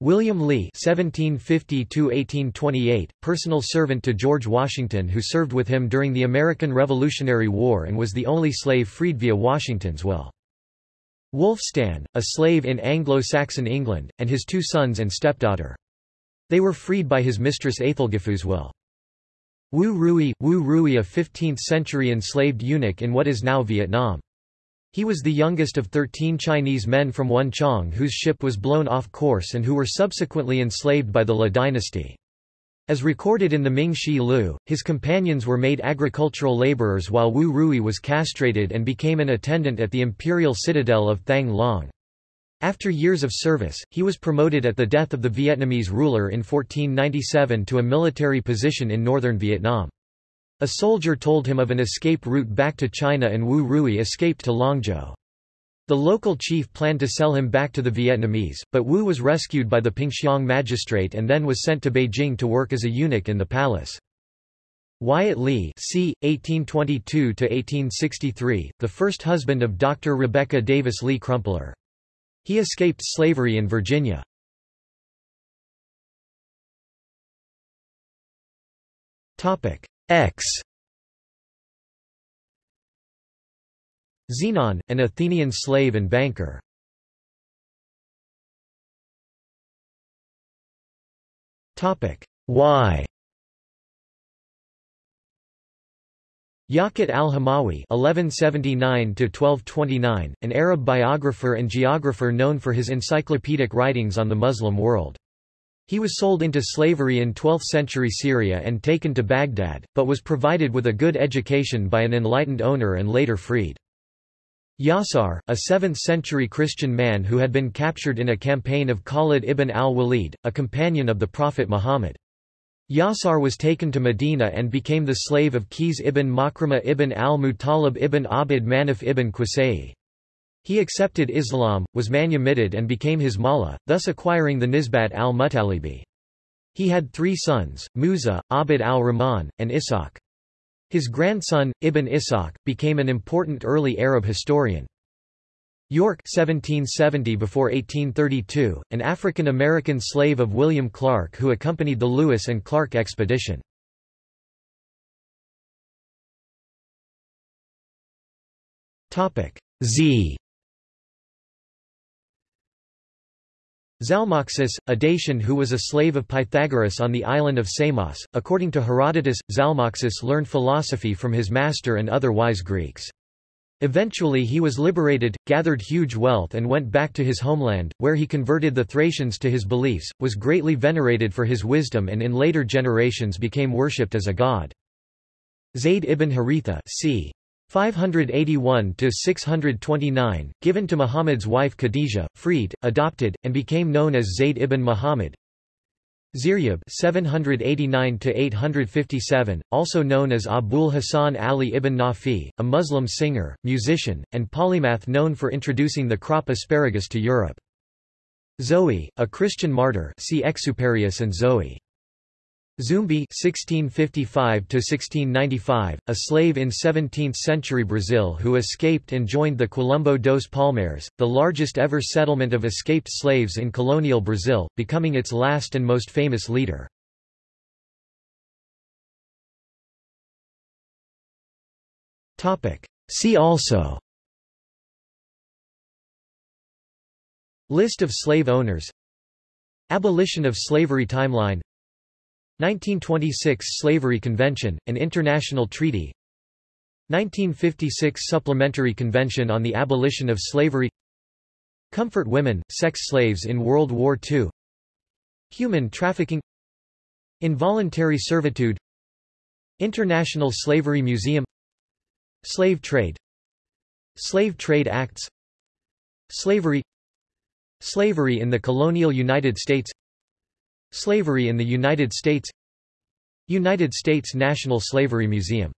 William Lee (1750–1828), personal servant to George Washington, who served with him during the American Revolutionary War and was the only slave freed via Washington's will. Wulfstan, a slave in Anglo-Saxon England, and his two sons and stepdaughter. They were freed by his mistress Aethelgifu's will. Wu Rui, Wu Rui a 15th-century enslaved eunuch in what is now Vietnam. He was the youngest of 13 Chinese men from Chong whose ship was blown off course and who were subsequently enslaved by the Le dynasty. As recorded in the Ming Shi Lu, his companions were made agricultural laborers while Wu Rui was castrated and became an attendant at the imperial citadel of Thang Long. After years of service, he was promoted at the death of the Vietnamese ruler in 1497 to a military position in northern Vietnam. A soldier told him of an escape route back to China and Wu Rui escaped to Longzhou. The local chief planned to sell him back to the Vietnamese, but Wu was rescued by the Pingxiang magistrate and then was sent to Beijing to work as a eunuch in the palace. Wyatt Lee c. 1822–1863, the first husband of Dr. Rebecca Davis Lee Crumpler. He escaped slavery in Virginia. X Xenon, an Athenian slave and banker. Topic Y Yaqut al-Hamawi (1179–1229), an Arab biographer and geographer known for his encyclopedic writings on the Muslim world. He was sold into slavery in 12th-century Syria and taken to Baghdad, but was provided with a good education by an enlightened owner and later freed. Yasar, a 7th-century Christian man who had been captured in a campaign of Khalid ibn al-Walid, a companion of the Prophet Muhammad. Yasar was taken to Medina and became the slave of Qais ibn Makrama ibn al-Muttalib ibn Abd Manaf ibn Qusay. He accepted Islam, was manumitted and became his mullah, thus acquiring the Nisbat al-Muttalibi. He had three sons, Musa, Abd al-Rahman, and Ishaq. His grandson, Ibn Ishaq, became an important early Arab historian. York 1770 before 1832, an African-American slave of William Clark who accompanied the Lewis and Clark expedition. Z Zalmoxis, a Dacian who was a slave of Pythagoras on the island of Samos. According to Herodotus, Zalmoxis learned philosophy from his master and other wise Greeks. Eventually he was liberated, gathered huge wealth and went back to his homeland, where he converted the Thracians to his beliefs, was greatly venerated for his wisdom and in later generations became worshipped as a god. Zayd ibn Haritha c. 581–629, given to Muhammad's wife Khadijah, freed, adopted, and became known as Zayd ibn Muhammad, Ziryab 789–857, also known as Abul Hasan Ali ibn Nafi, a Muslim singer, musician, and polymath known for introducing the crop asparagus to Europe. Zoe, a Christian martyr see Exuperius and Zoe. Zumbi (1655–1695), a slave in 17th-century Brazil who escaped and joined the Quilombo dos Palmares, the largest ever settlement of escaped slaves in colonial Brazil, becoming its last and most famous leader. Topic. See also. List of slave owners Abolition of slavery timeline 1926 Slavery Convention, an international treaty. 1956 Supplementary Convention on the Abolition of Slavery. Comfort women, sex slaves in World War II Human trafficking. Involuntary servitude. International Slavery Museum. Slave trade. Slave Trade Acts. Slavery. Slavery in the colonial United States Slavery in the United States United States National Slavery Museum